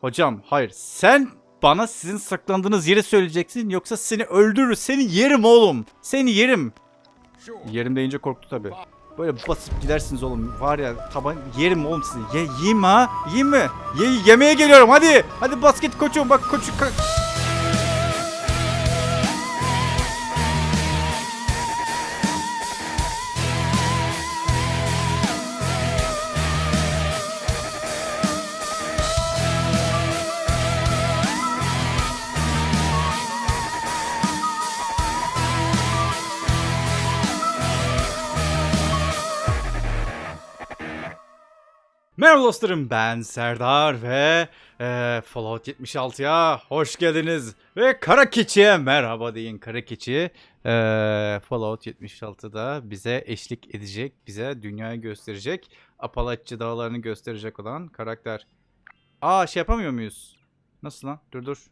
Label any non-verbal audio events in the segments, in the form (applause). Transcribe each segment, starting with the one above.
Hocam hayır sen bana sizin saklandığınız yeri söyleyeceksin yoksa seni öldürür. Seni yerim oğlum. Seni yerim. Yerim deyince korktu tabi. Böyle basıp gidersiniz oğlum. Var ya taban yerim oğlum sizi. Ye yiyeyim ha. Yiyeyim mi? Ye yemeye geliyorum hadi. Hadi basket koçum bak koçu. ka- Merhaba dostlarım ben Serdar ve eee, Fallout 76'ya hoş geldiniz. Ve Kara Keçi'ye merhaba deyin Kara Keçi. eee, Fallout 76'da bize eşlik edecek, bize dünyayı gösterecek, Apalachı dağlarını gösterecek olan karakter. Aa şey yapamıyor muyuz? Nasıl lan? Dur dur.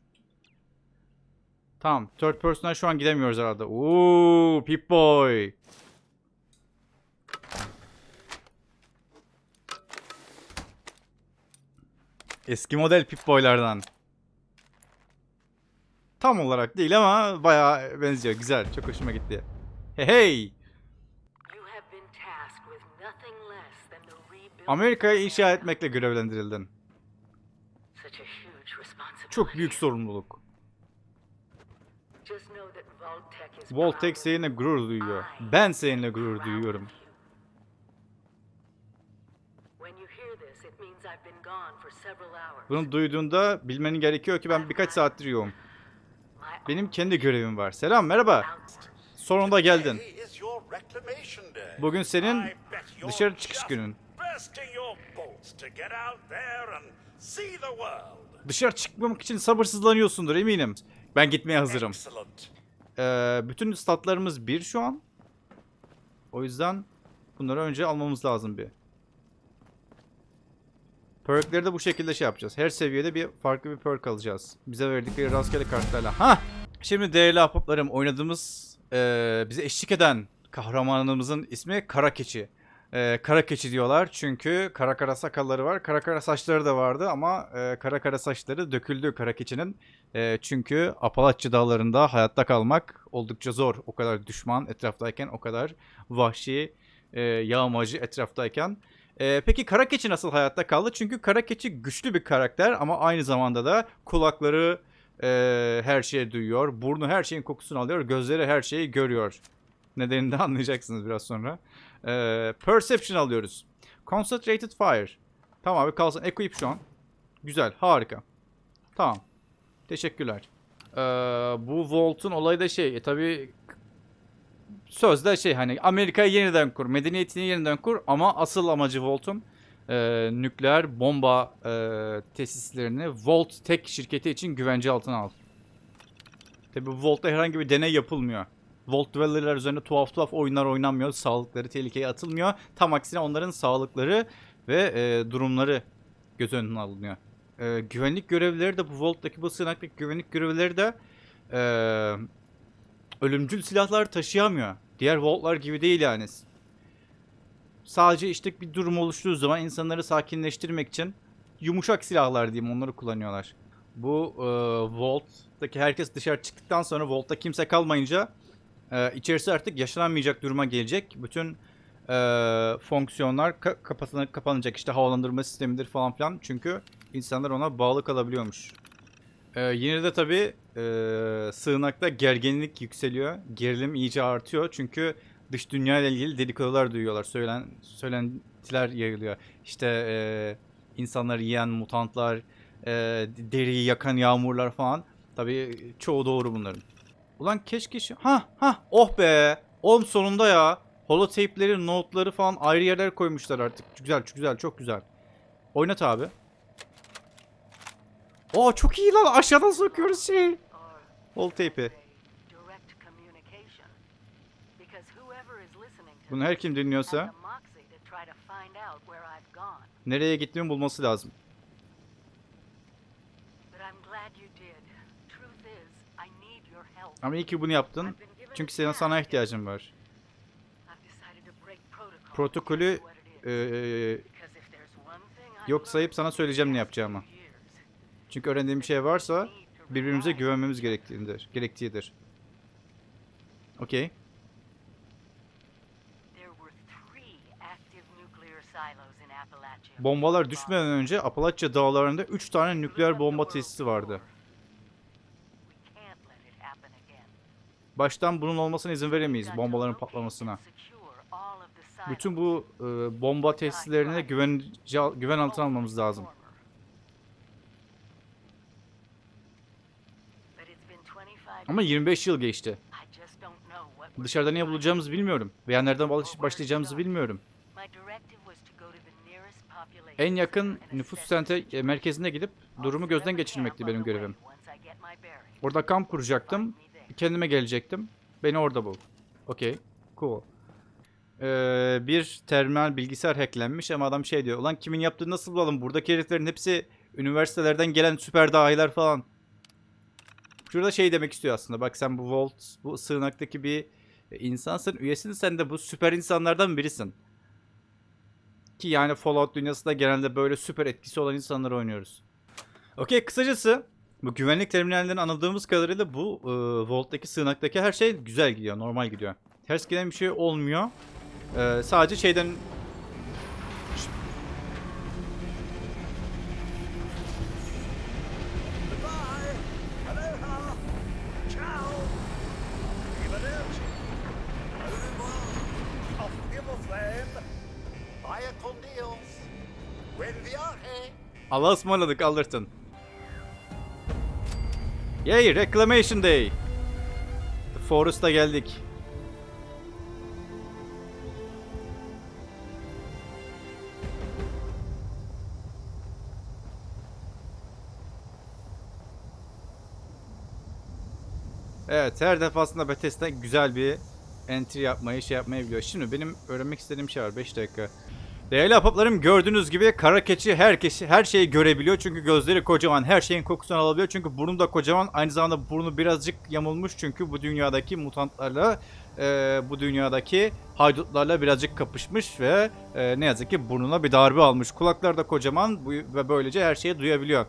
Tamam. Third person'a şu an gidemiyoruz herhalde. Uuu Pip-Boy. Eski model Pip-Boy'lardan. Tam olarak değil ama bayağı benziyor. Güzel. Çok hoşuma gitti. Hey hey. Amerika'yı inşa etmekle görevlendirildin. Çok büyük sorumluluk. Voltek seninle gurur duyuyor. Ben seninle gurur duyuyorum. Bunu duyduğunda bilmenin gerekiyor ki ben birkaç saattir yoğum. Benim kendi görevim var. Selam merhaba. Sonunda geldin. Bugün senin dışarı çıkış günün. Dışarı çıkmamak için sabırsızlanıyorsundur eminim. Ben gitmeye hazırım. Ee, bütün statlarımız bir şu an. O yüzden bunları önce almamız lazım bir. Perkleri de bu şekilde şey yapacağız. Her seviyede bir farklı bir perk alacağız. Bize verdikleri rastgele kartlarla. Ha! Şimdi değerli ahbaplarım oynadığımız eee, bize eşlik eden kahramanımızın ismi Kara Keçi. Eee, kara keçi diyorlar çünkü kara kara sakalları var. Kara kara saçları da vardı ama eee, kara kara saçları döküldü kara keçinin. Eee, çünkü Apalachı dağlarında hayatta kalmak oldukça zor. O kadar düşman etraftayken, o kadar vahşi, eee yağmacı etraftayken. Eee, peki kara keçi nasıl hayatta kaldı? Çünkü kara keçi güçlü bir karakter ama aynı zamanda da kulakları eee, her şeyi duyuyor. Burnu her şeyin kokusunu alıyor. Gözleri her şeyi görüyor. Nedenini de anlayacaksınız biraz sonra. Eee, perception alıyoruz. Concentrated fire. Tamam abi kalsın. Equip şu an. Güzel. Harika. Tamam. Teşekkürler. Eee, bu Volt'un olayı da şey. E, tabii sözde şey hani Amerika'yı yeniden kur, medeniyetini yeniden kur ama asıl amacı Volt'un e, nükleer bomba e, tesislerini Volt tek şirketi için güvence altına al. Tabi Volt'ta herhangi bir deney yapılmıyor. Volt Dweller'lar üzerinde tuhaf tuhaf oyunlar oynanmıyor. Sağlıkları tehlikeye atılmıyor. Tam aksine onların sağlıkları ve e, durumları göz önüne alınıyor. E, güvenlik görevlileri de bu Volt'taki bu sığınaktaki güvenlik görevlileri de e, ölümcül silahlar taşıyamıyor. Diğer Volt'lar gibi değil yani. Sadece işte bir durum oluştuğu zaman insanları sakinleştirmek için yumuşak silahlar diyeyim onları kullanıyorlar. Bu e, Volt'taki herkes dışarı çıktıktan sonra Volt'ta kimse kalmayınca e, içerisi artık yaşanamayacak duruma gelecek. Bütün e, fonksiyonlar ka- kapanacak. İşte havalandırma sistemidir falan filan. Çünkü insanlar ona bağlı kalabiliyormuş. Ee, yine de tabii e, sığınakta gerginlik yükseliyor. Gerilim iyice artıyor. Çünkü dış dünya ile ilgili dedikodular duyuyorlar. Söylen, söylentiler yayılıyor. İşte e, insanları yiyen mutantlar, e, deriyi yakan yağmurlar falan. Tabii çoğu doğru bunların. Ulan keşke şu... Ha ha oh be. Oğlum sonunda ya. Holotape'leri, note'ları falan ayrı yerler koymuşlar artık. Güzel, güzel, çok güzel. Oynat abi. Oo çok iyi lan aşağıdan sokuyoruz şey. listening to Bunu her kim dinliyorsa nereye gittiğimi bulması lazım. Ama iyi ki bunu yaptın. Çünkü senin sana ihtiyacım var. Protokolü one thing I've yok sayıp sana söyleyeceğim ne yapacağımı. Çünkü öğrendiğim bir şey varsa birbirimize güvenmemiz gerektiğidir. Gerektiğidir. Okey. Appalachia. Bombalar düşmeden önce Apalachia dağlarında 3 tane nükleer bomba tesisi vardı. Baştan bunun olmasına izin veremeyiz bombaların patlamasına. Bütün bu e, bomba tesislerine güven, güven altına almamız lazım. Ama 25 yıl geçti. Dışarıda ne bulacağımızı bilmiyorum. Veya nereden baş- başlayacağımızı bilmiyorum. En yakın nüfus sente e, merkezine gidip durumu gözden geçirmekti benim görevim. Orada kamp kuracaktım. Kendime gelecektim. Beni orada bul. Okey. Cool. Ee, bir terminal bilgisayar hacklenmiş ama adam şey diyor. Ulan kimin yaptığını nasıl bulalım? Buradaki heriflerin hepsi üniversitelerden gelen süper dahiler falan. Şurada şey demek istiyor aslında. Bak sen bu Vault, bu sığınaktaki bir insansın. Üyesin sen de bu süper insanlardan birisin. Ki yani Fallout dünyasında genelde böyle süper etkisi olan insanları oynuyoruz. Okey kısacası bu güvenlik terminallerini anladığımız kadarıyla bu e, Vault'taki sığınaktaki her şey güzel gidiyor, normal gidiyor. Ters giden bir şey olmuyor. E, sadece şeyden... Allah'a ısmarladık Allerton. Yay Reclamation Day. The Forest'a geldik. Evet her defasında Bethesda güzel bir entry yapmayı şey yapmayı biliyor. Şimdi benim öğrenmek istediğim şey var 5 dakika. Değerli ahbaplarım gördüğünüz gibi kara keçi herkes her şeyi görebiliyor. Çünkü gözleri kocaman her şeyin kokusunu alabiliyor. Çünkü burnu da kocaman. Aynı zamanda burnu birazcık yamulmuş. Çünkü bu dünyadaki mutantlarla e, bu dünyadaki haydutlarla birazcık kapışmış ve e, ne yazık ki burnuna bir darbe almış. Kulaklar da kocaman bu, ve böylece her şeyi duyabiliyor.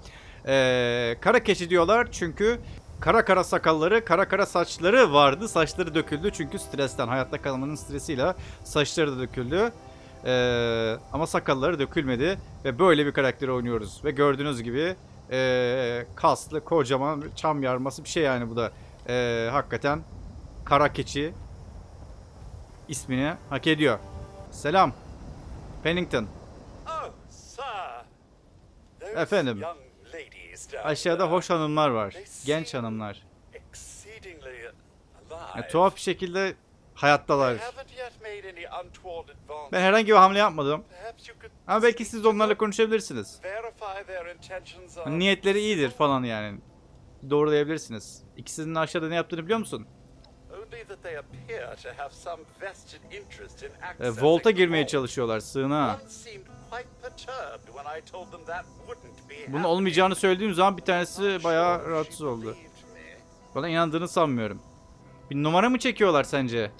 E, kara keçi diyorlar çünkü Kara kara sakalları, kara kara saçları vardı. Saçları döküldü çünkü stresten, hayatta kalmanın stresiyle saçları da döküldü. Ee, ama sakalları dökülmedi ve böyle bir karakteri oynuyoruz. Ve gördüğünüz gibi ee, kaslı, kocaman, çam yarması bir şey yani bu da. Ee, hakikaten kara keçi ismini hak ediyor. Selam. Pennington. Oh, Efendim. Aşağıda hoş hanımlar var. Genç hanımlar. Alive. tuhaf bir şekilde hayattalar. Ben herhangi bir hamle yapmadım. Ama belki siz onlarla konuşabilirsiniz. are Niyetleri iyidir falan yani. Doğrulayabilirsiniz. İkisinin aşağıda ne yaptığını biliyor musun? E, Volt'a the girmeye çalışıyorlar sığınağa. Bunun olmayacağını söylediğim zaman bir tanesi bayağı rahatsız oldu. Bana inandığını sanmıyorum. Bir numara mı çekiyorlar sence?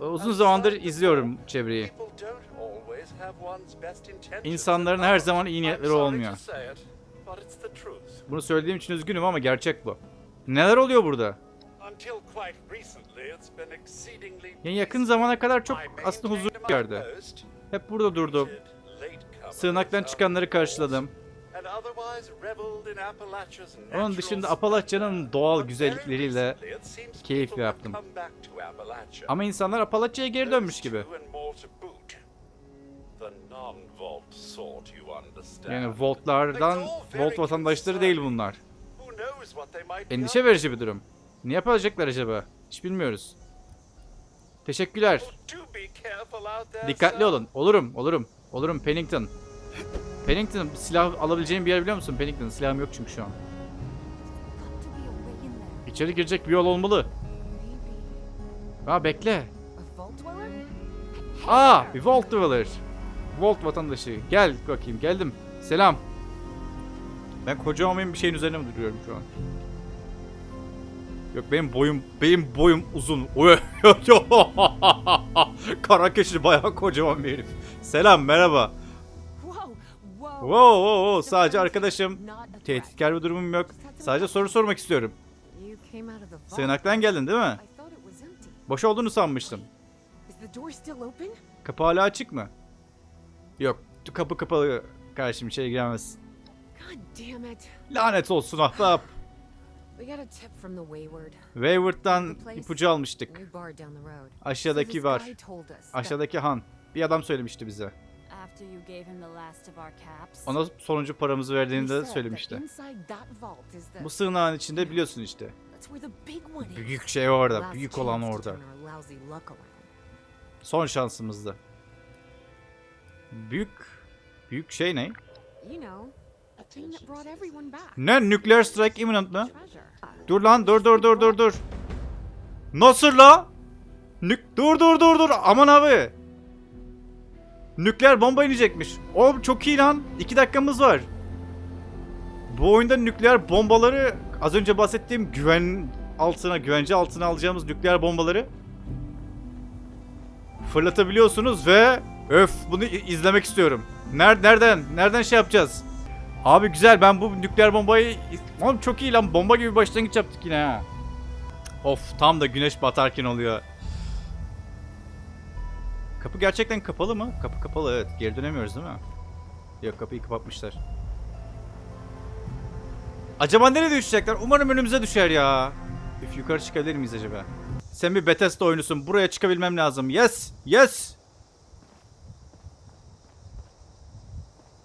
Uzun zamandır izliyorum çevreyi. İnsanların her zaman iyi niyetleri olmuyor. Bunu söylediğim için üzgünüm ama gerçek bu. Neler oluyor burada? Yani yakın zamana kadar çok aslında huzurlu bir yerde. Hep burada durdum. Sığınaktan çıkanları karşıladım. Onun dışında splendor. Apalachia'nın doğal güzellikleriyle keyif yaptım. Ama insanlar Apalachia'ya geri dönmüş gibi. Yani Voltlardan, Volt vatandaşları değil bunlar. Endişe verici bir durum. Ne yapacaklar acaba? Hiç bilmiyoruz. Teşekkürler. there, Dikkatli olun. Olurum, olurum. Olurum Pennington. Pennington silah alabileceğim bir yer biliyor musun Pennington? Silahım yok çünkü şu an. İçeri girecek bir yol olmalı. Aa bekle. vault? Aa bir Volt Dweller. Volt vatandaşı. Gel bakayım geldim. Selam. Ben koca olmayan bir şeyin üzerine mi duruyorum şu an? Yok benim boyum benim boyum uzun. (laughs) (laughs) Kara keçi bayağı kocaman bir herif. Selam merhaba. Wow, wow, wow. Sadece arkadaşım. Tehditkar bir durumum yok. Sadece soru sormak istiyorum. Sığınaktan geldin değil mi? Boş olduğunu sanmıştım. Kapı hala açık mı? Yok. Kapı kapalı. Karşım içeri giremez. Lanet olsun ahbap. (sighs) Wayward'dan ipucu almıştık. Aşağıdaki var. Aşağıdaki Han. Bir adam söylemişti bize. After you gave him the last of our caps. Ona sonuncu paramızı verdiğini de söylemişti. Bu sığınağın içinde biliyorsun işte. Büyük şey orada. Büyük olan orada. Son şansımızdı. Büyük büyük şey ne? Ne? Nuclear strike imminent mı? Dur lan dur dur dur dur dur. Nasıl la? Nük dur dur dur dur. Aman abi. Nükleer bomba inecekmiş. Oğlum çok iyi lan. 2 dakikamız var. Bu oyunda nükleer bombaları az önce bahsettiğim güven altına, güvence altına alacağımız nükleer bombaları fırlatabiliyorsunuz ve öf bunu izlemek istiyorum. Ner nereden? Nereden şey yapacağız? Abi güzel ben bu nükleer bombayı... Oğlum çok iyi lan bomba gibi başlangıç yaptık yine ha. Of tam da güneş batarken oluyor. Kapı gerçekten kapalı mı? Kapı kapalı evet. Geri dönemiyoruz değil mi? Yok kapıyı kapatmışlar. Acaba nereye düşecekler? Umarım önümüze düşer ya. Üf yukarı çıkabilir miyiz acaba? Sen bir Bethesda oyunusun. Buraya çıkabilmem lazım. Yes! Yes!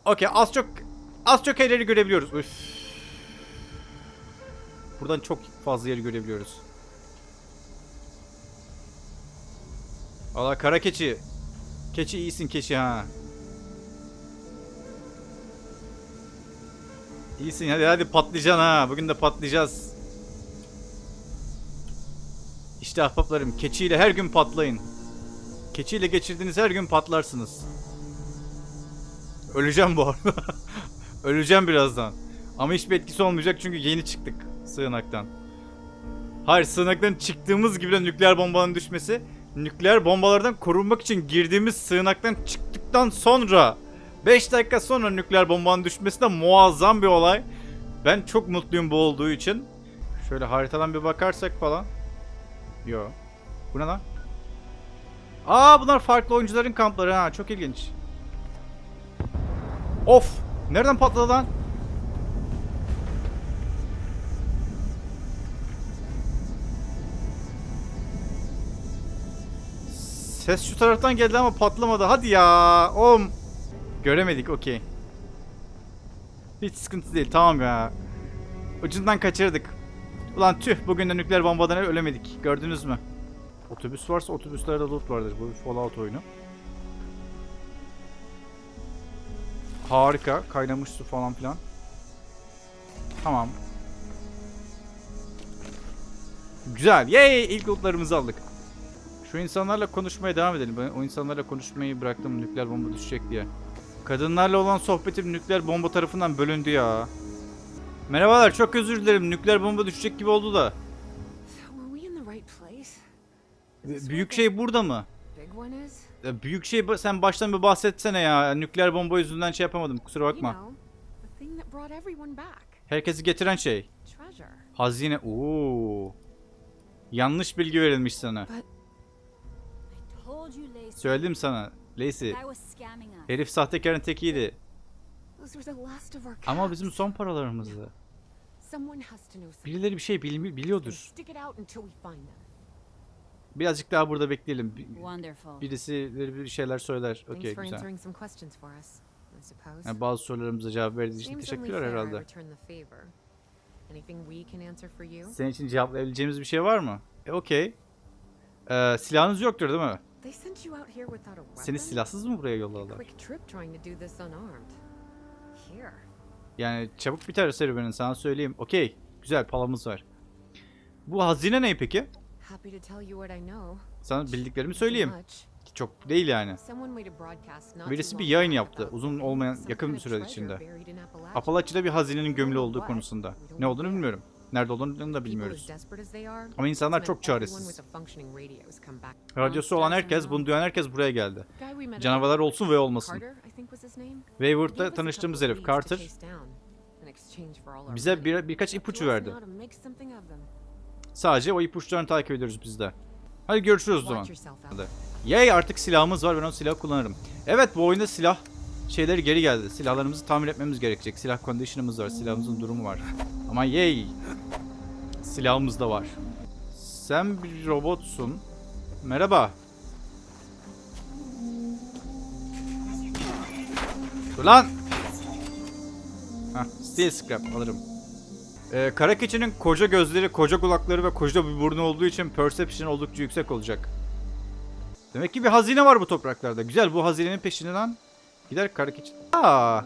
Okey az çok az çok yerleri görebiliyoruz. Üf. Buradan çok fazla yeri görebiliyoruz. Allah kara keçi. Keçi iyisin keçi ha. İyisin hadi hadi patlayacaksın ha. Bugün de patlayacağız. İşte ahbaplarım keçiyle her gün patlayın. Keçiyle geçirdiğiniz her gün patlarsınız. Öleceğim bu arada. (laughs) Öleceğim birazdan. Ama hiçbir etkisi olmayacak çünkü yeni çıktık sığınaktan. Hayır sığınaktan çıktığımız gibi de nükleer bombanın düşmesi nükleer bombalardan korunmak için girdiğimiz sığınaktan çıktıktan sonra 5 dakika sonra nükleer bombanın düşmesi de muazzam bir olay. Ben çok mutluyum bu olduğu için. Şöyle haritadan bir bakarsak falan. Yo. Bu ne lan? Aa bunlar farklı oyuncuların kampları ha çok ilginç. Of! Nereden patladı lan? Ses şu taraftan geldi ama patlamadı. Hadi ya. Oğlum. Göremedik okey. Hiç sıkıntı değil tamam ya. Ucundan kaçırdık. Ulan tüh bugün de nükleer bombadan ölemedik. Gördünüz mü? Otobüs varsa otobüslerde loot vardır. Bu bir Fallout oyunu. Harika. Kaynamış su falan filan. Tamam. Güzel. Yay! İlk lootlarımızı aldık. Şu insanlarla konuşmaya devam edelim. Ben o insanlarla konuşmayı bıraktım nükleer bomba düşecek diye. Kadınlarla olan sohbetim nükleer bomba tarafından bölündü ya. Merhabalar çok özür dilerim. Nükleer bomba düşecek gibi oldu da. This Büyük şey burada mı? Büyük şey sen baştan bir bahsetsene ya. Nükleer bomba yüzünden şey yapamadım. Kusura bakma. Herkesi getiren şey. Hazine. Oo. Yanlış bilgi verilmiş sana. Söyledim sana. Lacey. Herif sahtekarın tekiydi. Ama bizim son paralarımızdı. Birileri bir şey bilmi- biliyordur. Birazcık daha burada bekleyelim. Birisi bir şeyler söyler. Okey güzel. Yani bazı sorularımıza cevap verdiğiniz için teşekkürler herhalde. Senin için cevaplayabileceğimiz bir şey var mı? E okey. Ee, silahınız yoktur değil mi? They sent you out here without a weapon? Seni silahsız mı buraya yolladılar? Yani çabuk biter serüvenin sana söyleyeyim. Okey. Güzel palamız var. Bu hazine ne peki? Sana bildiklerimi söyleyeyim. Çok değil yani. Birisi bir yayın yaptı, uzun olmayan- yakın bir süre içinde. Apalachi'de bir hazinenin gömülü olduğu konusunda. Ne olduğunu bilmiyorum. Nerede olduğunu da bilmiyoruz. Ama insanlar çok çaresiz. Radyosu olan herkes, bunu duyan herkes buraya geldi. Canavarlar olsun ve olmasın. Wayward'da tanıştığımız herif Carter bize bir, birkaç ipucu verdi. Sadece o ipuçlarını takip ediyoruz biz de. Hadi görüşürüz o zaman. Yay artık silahımız var ben o silahı kullanırım. Evet bu oyunda silah şeyleri geri geldi. Silahlarımızı tamir etmemiz gerekecek. Silah condition'ımız var. Silahımızın durumu var. Ama yay. Silahımız da var. Sen bir robotsun. Merhaba. Dur lan. Hah, steel scrap alırım. Ee, kara keçinin koca gözleri, koca kulakları ve koca bir burnu olduğu için perception oldukça yüksek olacak. Demek ki bir hazine var bu topraklarda. Güzel bu hazinenin peşinden gider kara keçi. Aa.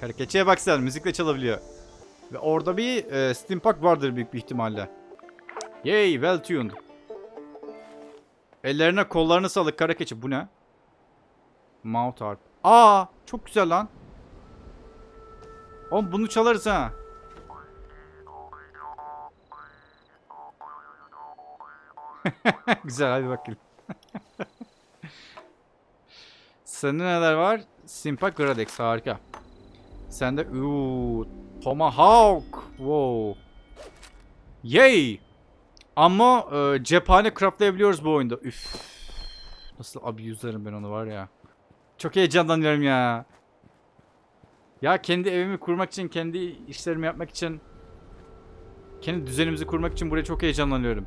Kara keçiye bak sen müzikle çalabiliyor. Ve orada bir e, steampunk vardır büyük bir ihtimalle. Yay well tuned. Ellerine kollarını salık kara keçi. Bu ne? Mouth harp. Aa çok güzel lan. Oğlum bunu çalarız ha. (laughs) güzel hadi bakayım. (laughs) Sende neler var? Simpa Gradex harika. Sende uuu Tomahawk. Wow. Yay. Ama e, cephane craftlayabiliyoruz bu oyunda. Üf. Nasıl abuse'larım ben onu var ya. Çok heyecanlanıyorum ya. Ya kendi evimi kurmak için, kendi işlerimi yapmak için, kendi düzenimizi kurmak için buraya çok heyecanlanıyorum.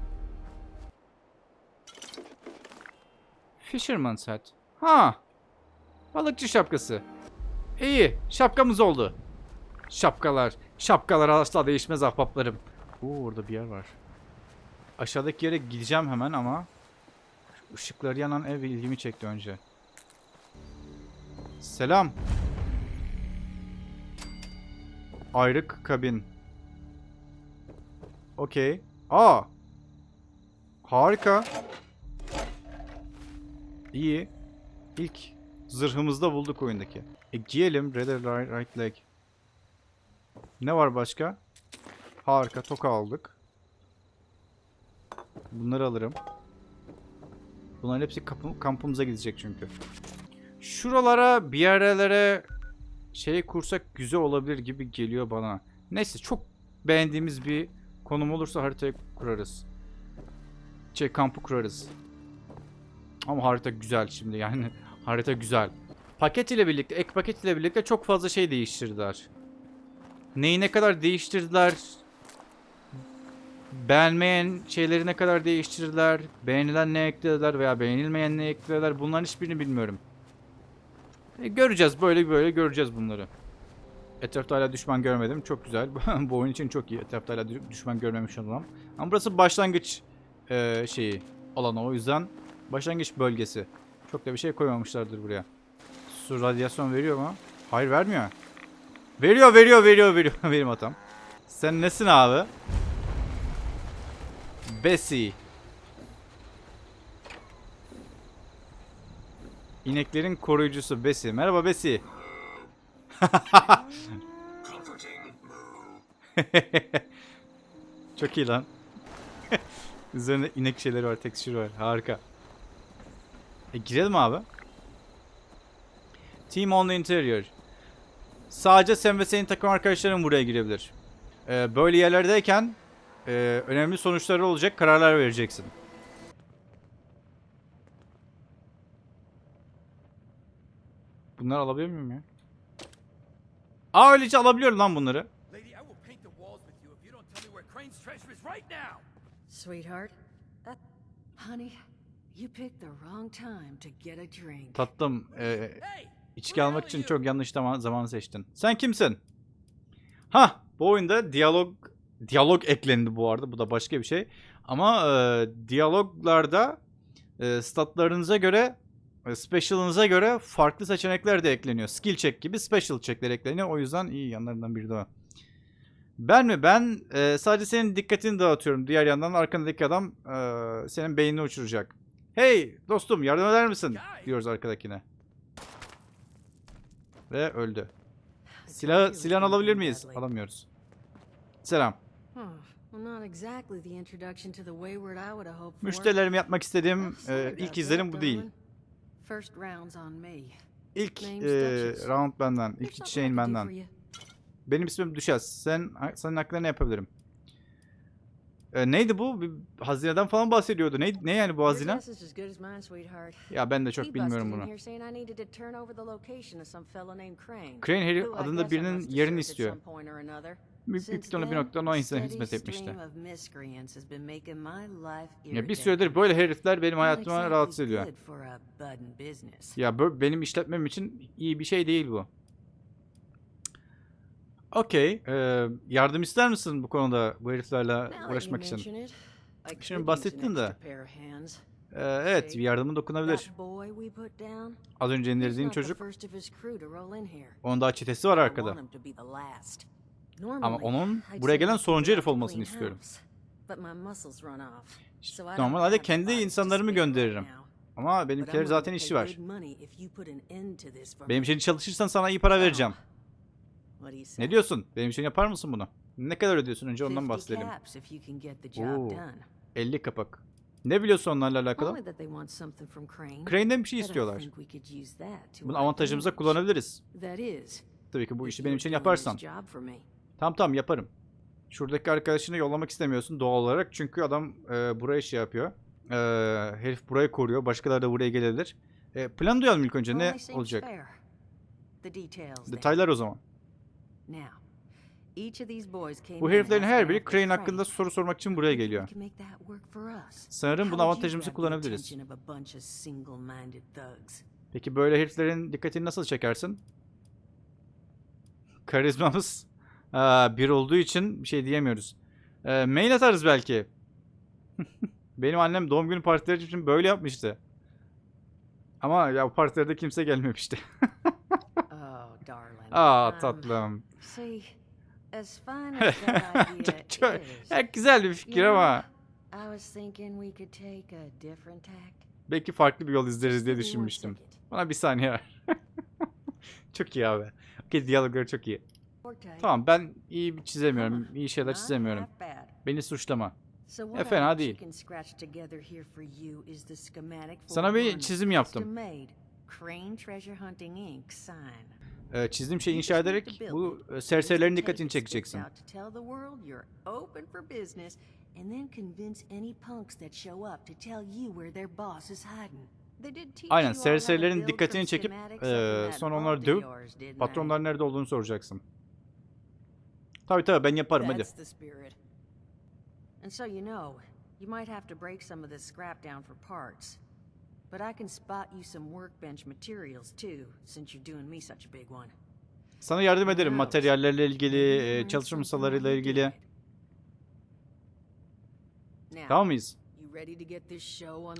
Fisherman's hat. Ha. Balıkçı şapkası. İyi, şapkamız oldu. Şapkalar, şapkalar asla değişmez ahbaplarım. Oo, orada bir yer var. Aşağıdaki yere gideceğim hemen ama şu ışıkları yanan ev ilgimi çekti önce. Selam. Ayrık kabin. Okey. Aa. Harika. İyi. İlk zırhımızı da bulduk oyundaki. E giyelim. Red right, right leg. Ne var başka? Harika. Toka aldık. Bunları alırım. Bunların hepsi kampımıza gidecek çünkü. Şuralara bir yerlere şey kursak güzel olabilir gibi geliyor bana. Neyse çok beğendiğimiz bir konum olursa haritayı kurarız. Şey kampı kurarız. Ama harita güzel şimdi yani. (laughs) harita güzel. Paket ile birlikte, ek paket ile birlikte çok fazla şey değiştirdiler. Neyi ne kadar değiştirdiler? Beğenmeyen şeyleri ne kadar değiştirdiler? Beğenilen ne eklediler veya beğenilmeyen ne eklediler? Bunların hiçbirini bilmiyorum. E, göreceğiz. Böyle böyle göreceğiz bunları. Etrafta hala düşman görmedim. Çok güzel. (laughs) Bu oyun için çok iyi. Etrafta hala dü- düşman görmemiş olalım. Ama burası başlangıç e, şeyi alanı. O yüzden başlangıç bölgesi. Çok da bir şey koymamışlardır buraya. Su radyasyon veriyor mu? Hayır vermiyor. Veriyor veriyor veriyor veriyor. (laughs) Benim hatam. Sen nesin abi? Bessie. İneklerin koruyucusu Bessie. Merhaba Bessie. (laughs) Çok iyi lan. (laughs) Üzerinde inek şeyleri var, tekstür var. Harika. E girelim abi. Team on the interior. Sadece sen ve senin takım arkadaşların buraya girebilir. Ee, böyle yerlerdeyken e, önemli sonuçları olacak kararlar vereceksin. Bunları alabiliyor muyum ya? Aa öylece alabiliyorum lan bunları. Sweetheart, that. Honey, you picked the wrong time to get a drink. Tatlım e, içki almak için çok yanlış zaman, zamanı seçtin. Sen kimsin? Ha bu oyunda diyalog diyalog eklendi bu arada. Bu da başka bir şey. Ama e, diyaloglarda e, statlarınıza göre special'ınıza göre farklı seçenekler de ekleniyor. Skill check gibi special check'ler ekleniyor. O yüzden iyi yanlarından biri de o. Ben mi? Ben e, sadece senin dikkatini dağıtıyorum. Diğer yandan arkandaki adam e, senin beynini uçuracak. Hey dostum yardım eder misin? Diyoruz arkadakine. Ve öldü. Silah silahını alabilir miyiz? Alamıyoruz. Selam. Müşterilerime yapmak istediğim e, ilk izlenim bu değil. İlk e, round benden. İlk something I şeyin can do benden. Benim ismim Düşez. Sen senin hakkında ne yapabilirim? E, neydi bu? Bir hazineden falan bahsediyordu. Ne, ne yani bu hazine? Ya ben de çok bilmiyorum bunu. Crane. I adında birinin yerini istiyor. Büyük, ihtimalle bir then, noktadan o insana hizmet etmişti. Ya bir süredir böyle herifler benim exactly rahatsız ediyor. Ya benim işletmem için iyi bir şey değil bu. Okey. e, yardım ister misin bu konuda bu heriflerle uğraşmak için? Şimdi bahsettin de. extra pair of hands. E, evet bir yardımın dokunabilir. Az önce indirdiğin çocuk. Onun daha çetesi var arkada. Ama onun buraya gelen sonuncu herif olmasını istiyorum. Normalde kendi insanlarımı gönderirim. Ama willing zaten işi var. Benim için çalışırsan sana iyi para vereceğim. What do you say? Ne diyorsun? Benim için yapar mısın bunu? Ne kadar ödüyorsun önce ondan 50 bahsedelim. Oo. done. 50 kapak. Ne biliyorsun onlarla alakalı? Crane'den bir şey istiyorlar. Bunu avantajımıza kullanabiliriz. Tabii ki bu işi benim için yaparsan. Tamam tamam yaparım. Şuradaki arkadaşını yollamak istemiyorsun doğal olarak. Çünkü adam e, buraya şey yapıyor. E, herif burayı koruyor. Başkaları da buraya gelebilir. E, plan duyalım ilk önce. Ne olacak? Detaylar o zaman. Bu in heriflerin her biri Crane hakkında soru sormak için buraya geliyor. Sanırım bunu the kullanabiliriz. Peki böyle heriflerin dikkatini nasıl çekersin? Karizmamız aa, bir olduğu için bir şey diyemiyoruz. E, mail atarız belki. (laughs) Benim annem doğum günü partileri için böyle yapmıştı. Ama ya partilerde kimse gelmemişti. (laughs) Aa tatlım. (laughs) İdea Çok- ya, güzel bir fikir ama belki farklı bir yol izleriz diye düşünmüştüm. Bana bir saniye ver. (laughs) çok iyi abi. Okey diyalogları çok iyi. Tamam ben iyi bir çizemiyorum. iyi şeyler çizemiyorum. Beni suçlama. E, fena değil. Sana bir çizim yaptım. Ee, çizdiğim şeyi inşa ederek bu e, serserilerin dikkatini çekeceksin. Aynen, serserilerin dikkatini çekip, that sonra onları dövüp? Patronların nerede olduğunu soracaksın. Tabii tabii ben yaparım hadi. And so you know, you might have to break some of this scrap down for parts. But I can spot you some workbench materials too, since you're doing me such a big one. Sana yardım ederim materyallerle ilgili, e, çalışma masalarıyla ilgili. Tamam mıyız?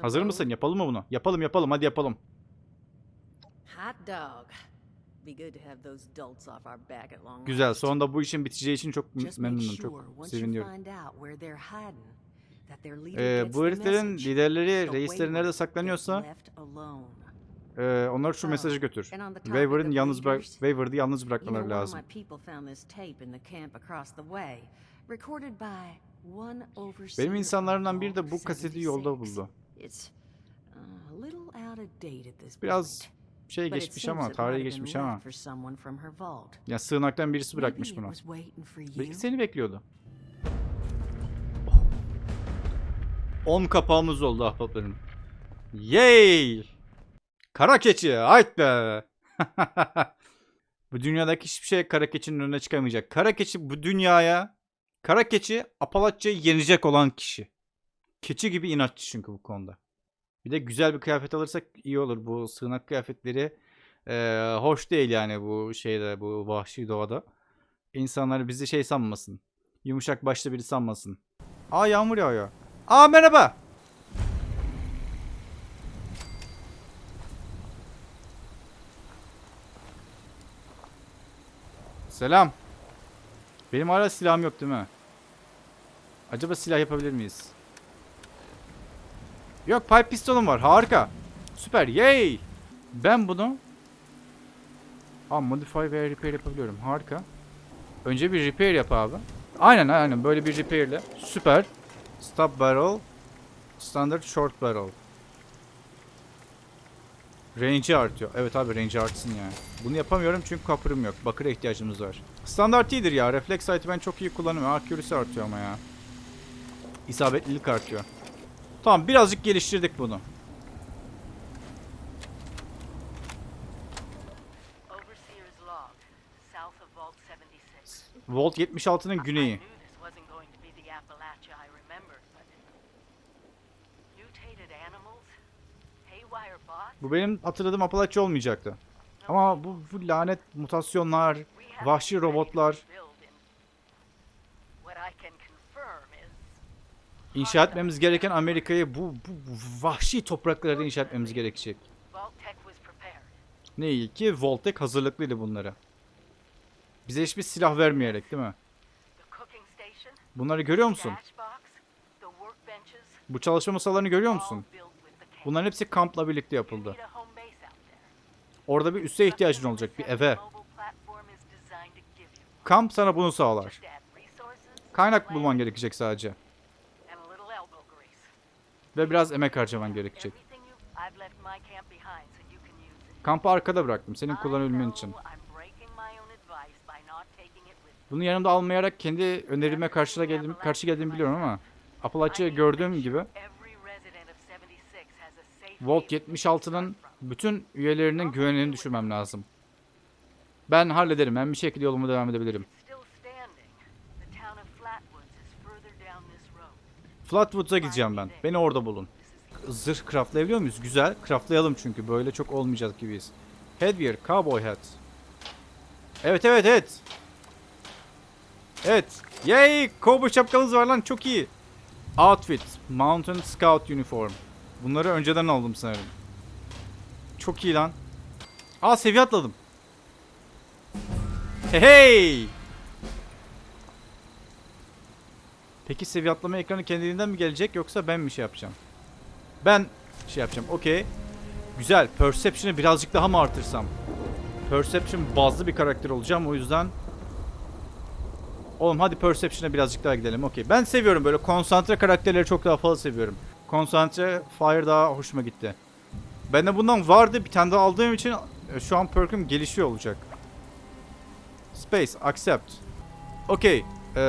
Hazır mısın? Yapalım mı bunu? Yapalım yapalım hadi yapalım. Güzel. Sonunda bu işin biteceği için çok memnunum. Çok once Ee, bu heriflerin liderleri, reisleri nerede saklanıyorsa e, onlara şu Oh, mesajı götür. of yalnız bırak Wayward'ı yalnız bırakmaları lazım. Benim insanlarımdan biri de bu kaseti yolda 76. buldu. Uh, Biraz şey geçmiş ama, tarihi geçmiş ama. Ya sığınaktan birisi bırakmış bunu. Belki seni bekliyordu. 10 kapağımız oldu ahbaplarım. Yay! Kara keçi, hayt be! (laughs) bu dünyadaki hiçbir şey kara keçinin önüne çıkamayacak. Kara keçi bu dünyaya, kara keçi Apalatya'yı yenecek olan kişi. Keçi gibi inatçı çünkü bu konuda. Bir de güzel bir kıyafet alırsak iyi olur. Bu sığınak kıyafetleri eee, hoş değil yani bu şeyde, bu vahşi doğada. İnsanlar bizi şey sanmasın. Yumuşak başlı biri sanmasın. Aa yağmur yağıyor. Aa merhaba. Selam. Benim hala silahım yok değil mi? Acaba silah yapabilir miyiz? Yok pipe pistolum var. Harika. Süper. Yay. Ben bunu Aa, modify ve repair yapabiliyorum. Harika. Önce bir repair yap abi. Aynen aynen böyle bir repairle. Süper. Stop barrel. Standard short barrel. Range'i artıyor. Evet abi range artsın yani. Bunu yapamıyorum çünkü kapırım yok. Bakıra ihtiyacımız var. Standart iyidir ya. Reflex sight'ı ben çok iyi kullanıyorum. Accuracy artıyor ama ya. İsabetlilik artıyor. Tamam birazcık geliştirdik bunu. Overseer's log, south of Vault 76. Volt 76'nın I güneyi. knew this wasn't going to be the Appalachia I remembered, but mutated animals, haywire bots. Bu benim hatırladığım Apalachia olmayacaktı. Ama bu, bu lanet mutasyonlar, vahşi robotlar, inşa etmemiz gereken Amerika'yı bu, bu vahşi topraklarda inşa etmemiz gerekecek. Ne iyi ki Voltek hazırlıklıydı bunlara. Bize hiçbir silah vermeyerek değil mi? Bunları görüyor musun? Bu çalışma masalarını görüyor musun? Bunların hepsi kampla birlikte yapıldı. Orada bir üsse ihtiyacın olacak, bir eve. Kamp sana bunu sağlar. Kaynak bulman gerekecek sadece. Ve biraz emek harcaman gerekecek. Kampı arkada bıraktım senin kullanabilmen için. Bunu yanımda almayarak kendi önerime karşı geldim, karşı geldiğimi biliyorum ama make gördüğüm gibi every resident of 76 has a safe Volt haven to 76'nın start from. bütün üyelerinin güvenliğini düşürmem lazım. Ben hallederim. Ben bir şekilde yoluma devam edebilirim. Flatwoods'a gideceğim ben. Beni orada bulun. Zırh craftlayabiliyor muyuz? Güzel. Craftlayalım çünkü. Böyle çok olmayacak gibiyiz. Headwear. Cowboy hat. Evet evet evet. Evet. Yay! Cowboy şapkamız var lan. Çok iyi. Outfit. Mountain Scout Uniform. Bunları önceden aldım sanırım. Çok iyi lan. Aa seviye atladım. Hey! Peki seviye atlama ekranı kendiliğinden mi gelecek yoksa ben mi şey yapacağım? Ben şey yapacağım. Okey. Güzel. Perception'ı birazcık daha mı artırsam? Perception bazlı bir karakter olacağım. O yüzden Oğlum hadi Perception'a birazcık daha gidelim. Okey. Ben seviyorum böyle konsantre karakterleri çok daha fazla seviyorum. Konsantre Fire daha hoşuma gitti. Bende bundan vardı. Bir tane daha aldığım için e, şu an perk'üm gelişiyor olacak. Space. Accept. Okey. Ee,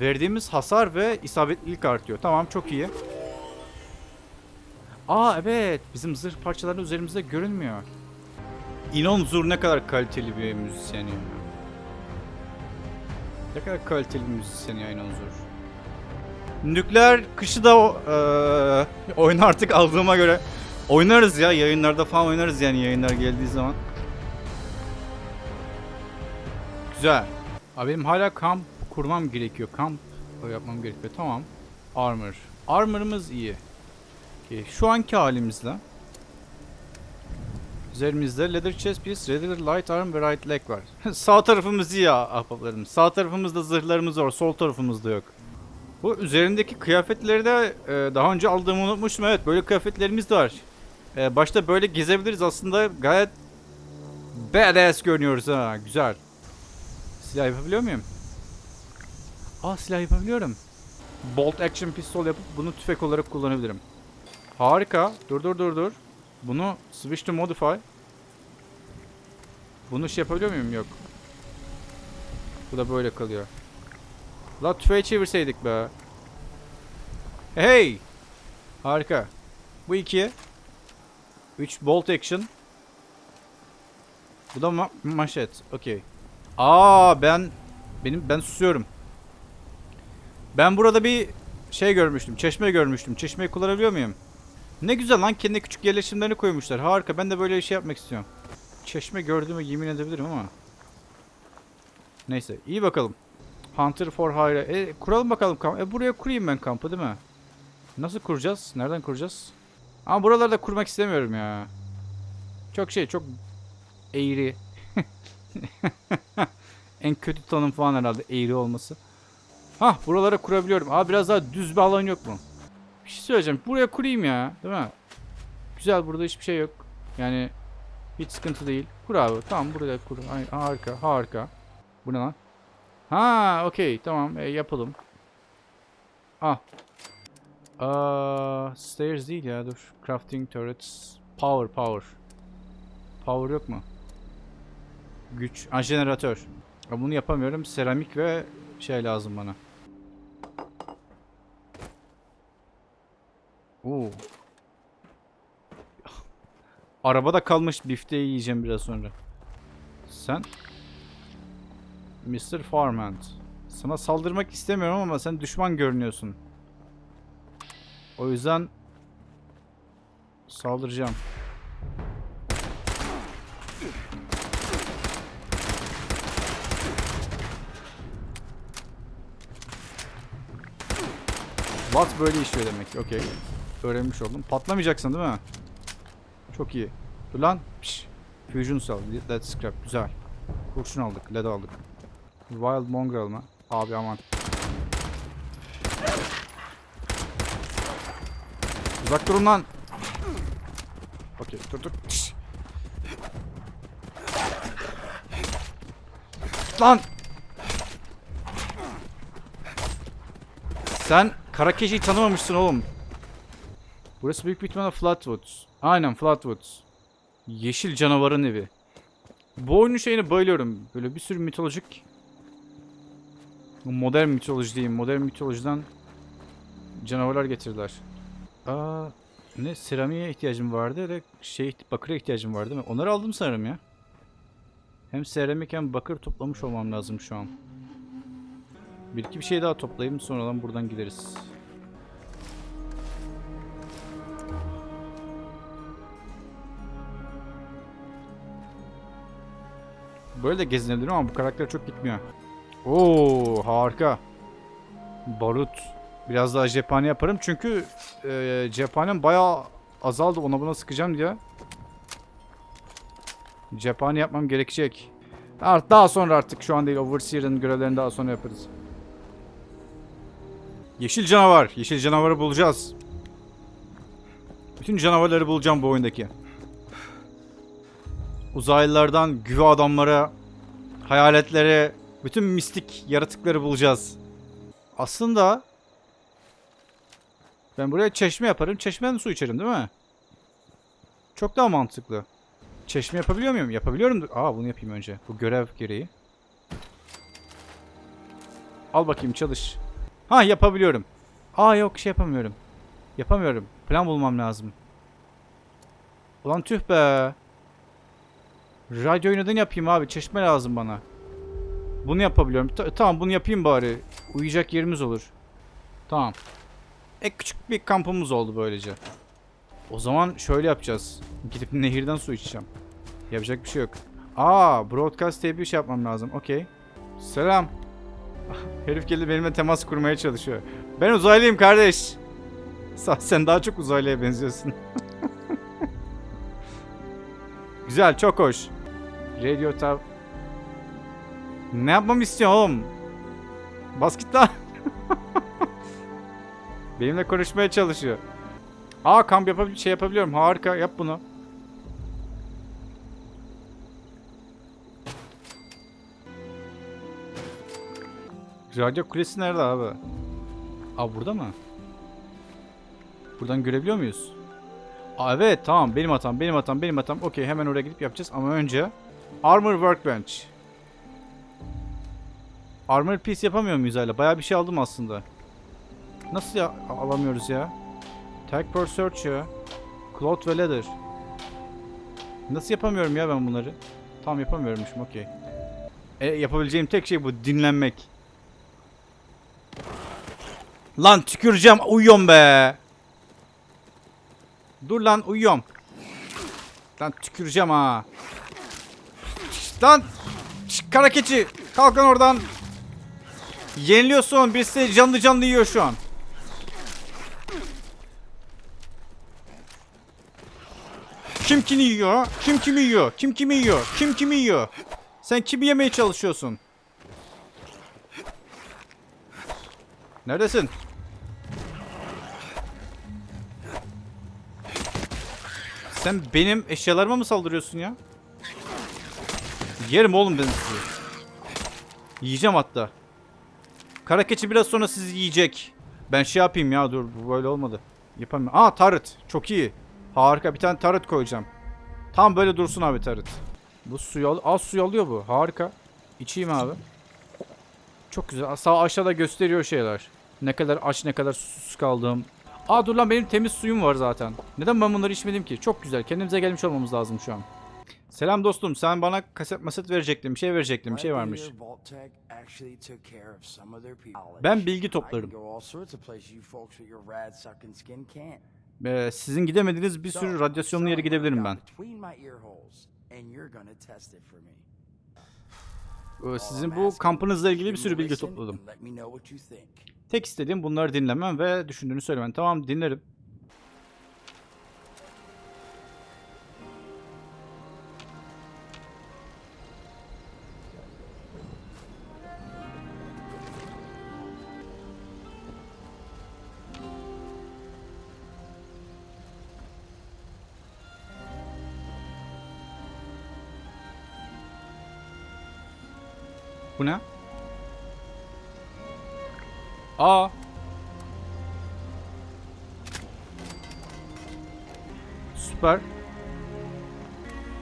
verdiğimiz hasar ve isabetlilik artıyor. Tamam çok iyi. Aa evet. Bizim zırh parçaları üzerimizde görünmüyor. İnon Zur ne kadar kaliteli bir müzisyen ya. Ne kadar kaliteli bir müzisyen ya İnon Zur. Nükleer kışı da eee, oyun artık aldığıma göre oynarız ya yayınlarda falan oynarız yani yayınlar geldiği zaman. Güzel. Abi benim hala kamp kurmam gerekiyor. Kamp yapmam gerekiyor. Tamam. Armor. Armor'ımız iyi. Okey. Şu anki halimizle Üzerimizde leather chest piece, regular light arm ve right leg var. (laughs) Sağ tarafımız iyi ya ahbaplarım. Sağ tarafımızda zırhlarımız var, sol tarafımızda yok. Bu üzerindeki kıyafetleri de e, daha önce aldığımı unutmuştum. Evet böyle kıyafetlerimiz de var. E, başta böyle gezebiliriz aslında gayet badass görünüyoruz ha. Güzel. Silah yapabiliyor muyum? Aa silah yapabiliyorum. Bolt action pistol yapıp bunu tüfek olarak kullanabilirim. Harika. Dur dur dur dur. Bunu switch to modify. Bunu şey yapabiliyor muyum? Yok. Bu da böyle kalıyor. La tüfeği çevirseydik be. Hey! Harika. Bu iki. 3 bolt action. Bu da ma maşet. Okey. Aa ben benim ben susuyorum. Ben burada bir şey görmüştüm. Çeşme görmüştüm. Çeşmeyi kullanabiliyor muyum? Ne güzel lan kendi küçük yerleşimlerini koymuşlar. Harika. Ben de böyle bir şey yapmak istiyorum. Çeşme gördüğümü yemin edebilirim ama. Neyse. iyi bakalım. Hunter for Hire. E, kuralım bakalım kamp. E, buraya kurayım ben kampı değil mi? Nasıl kuracağız? Nereden kuracağız? Ama buralarda kurmak istemiyorum ya. Çok şey çok eğri. (laughs) En kötü tanım falan herhalde eğri olması. Hah buralara kurabiliyorum. Abi biraz daha düz bir alan yok mu? Bir şey söyleyeceğim. Buraya kurayım ya. Değil mi? Güzel burada hiçbir şey yok. Yani hiç sıkıntı değil. Kur abi. Tamam buraya kur. Harika harika. Bu ne lan? Ha okey tamam e, yapalım. Ah. Aa, stairs değil ya dur. Crafting turrets. Power power. Power yok mu? Güç. Ha jeneratör. Ya bunu yapamıyorum. Seramik ve şey lazım bana. Oo. (laughs) Arabada kalmış bifteyi yiyeceğim biraz sonra. Sen Mr. Farmand. Sana saldırmak istemiyorum ama sen düşman görünüyorsun. O yüzden saldıracağım. What böyle işliyor demek. Okey. Öğrenmiş oldum. Patlamayacaksın değil mi? Çok iyi. Dur lan. Piş. Fusion cell. Lead scrap. Güzel. Kurşun aldık. Led aldık. Wild mongrel mı? Abi aman. Uzak durun lan. Okey dur dur. Piş. Lan. Sen Karakeşi'yi tanımamışsın oğlum. Burası büyük bir Flatwoods. Aynen Flatwoods. Yeşil canavarın evi. Bu oyunun şeyine bayılıyorum. Böyle bir sürü mitolojik modern mitoloji diyeyim. Modern mitolojiden canavarlar getirdiler. Aa, ne seramiğe ihtiyacım vardı ve şey bakıra ihtiyacım vardı değil mi? Onları aldım sanırım ya. Hem seramik hem bakır toplamış olmam lazım şu an. Bir iki bir şey daha toplayayım sonradan buradan gideriz. Böyle de gezinebilirim ama bu karakter çok gitmiyor. Oo harika. Barut. Biraz daha cephane yaparım çünkü e, cephanem bayağı azaldı ona buna sıkacağım diye. Cephane yapmam gerekecek. Art daha sonra artık şu an değil Overseer'ın görevlerini daha sonra yaparız. Yeşil canavar. Yeşil canavarı bulacağız. Bütün canavarları bulacağım bu oyundaki. Uzaylılardan güve adamlara, hayaletlere, bütün mistik yaratıkları bulacağız. Aslında ben buraya çeşme yaparım. Çeşmeden su içerim değil mi? Çok daha mantıklı. Çeşme yapabiliyor muyum? Yapabiliyorum. Aa bunu yapayım önce. Bu görev gereği. Al bakayım çalış. Ha yapabiliyorum. Aa yok şey yapamıyorum. Yapamıyorum. Plan bulmam lazım. Ulan tüh be. Radyoyu neden yapayım abi? Çeşme lazım bana. Bunu yapabiliyorum. Ta- tamam bunu yapayım bari. Uyuyacak yerimiz olur. Tamam. Ek küçük bir kampımız oldu böylece. O zaman şöyle yapacağız. Gidip nehirden su içeceğim. Yapacak bir şey yok. Aa, broadcast diye bir şey yapmam lazım. Okey. Selam. (laughs) Herif geldi benimle temas kurmaya çalışıyor. Ben uzaylıyım kardeş. Sen daha çok uzaylıya benziyorsun. (laughs) Güzel, çok hoş. Radio tab. Ne yapmamı istiyorsun oğlum? Bas git lan. (laughs) Benimle konuşmaya çalışıyor. Aa kamp yapabil şey yapabiliyorum. Harika yap bunu. Radyo kulesi nerede abi? Aa burada mı? Buradan görebiliyor muyuz? Aa evet tamam benim hatam benim hatam benim hatam. Okey hemen oraya gidip yapacağız ama önce Armor Workbench. Armor piece yapamıyor muyuz hala? Bayağı bir şey aldım aslında. Nasıl ya alamıyoruz ya? Tag per search ya. Cloth ve leather. Nasıl yapamıyorum ya ben bunları? Tam yapamıyormuşum okey. E, yapabileceğim tek şey bu dinlenmek. Lan tüküreceğim uyuyorum be. Dur lan uyuyorum. Lan tüküreceğim ha. Lan kara keçi kalk lan oradan. Yeniliyorsun. Birisi canlı canlı yiyor şu an. Kim kimi yiyor? Kim kimi yiyor? Kim kimi yiyor? Kim kimi yiyor? Sen kimi yemeye çalışıyorsun? Neredesin? Sen benim eşyalarıma mı saldırıyorsun ya? Yerim oğlum ben sizi. Yiyeceğim hatta. Kara keçi biraz sonra sizi yiyecek. Ben şey yapayım ya dur bu böyle olmadı. Yapamıyorum. Aa tarıt. Çok iyi. Harika bir tane tarıt koyacağım. Tam böyle dursun abi tarıt. Bu suyu al az suyu alıyor bu. Harika. İçeyim abi. Çok güzel. Sağ aşağıda gösteriyor şeyler. Ne kadar aç ne kadar susuz kaldığım. Aa dur lan benim temiz suyum var zaten. Neden ben bunları içmedim ki? Çok güzel. Kendimize gelmiş olmamız lazım şu an. Selam dostum. Sen bana kaset maset verecektin. Bir şey verecektin. Bir şey varmış. Ben bilgi toplarım. Ee, sizin gidemediğiniz bir sürü radyasyonlu yere gidebilirim ben. Ee, sizin bu kampınızla ilgili bir sürü bilgi topladım. Tek istediğim bunları dinlemem ve düşündüğünü söylemen. Tamam dinlerim. Süper.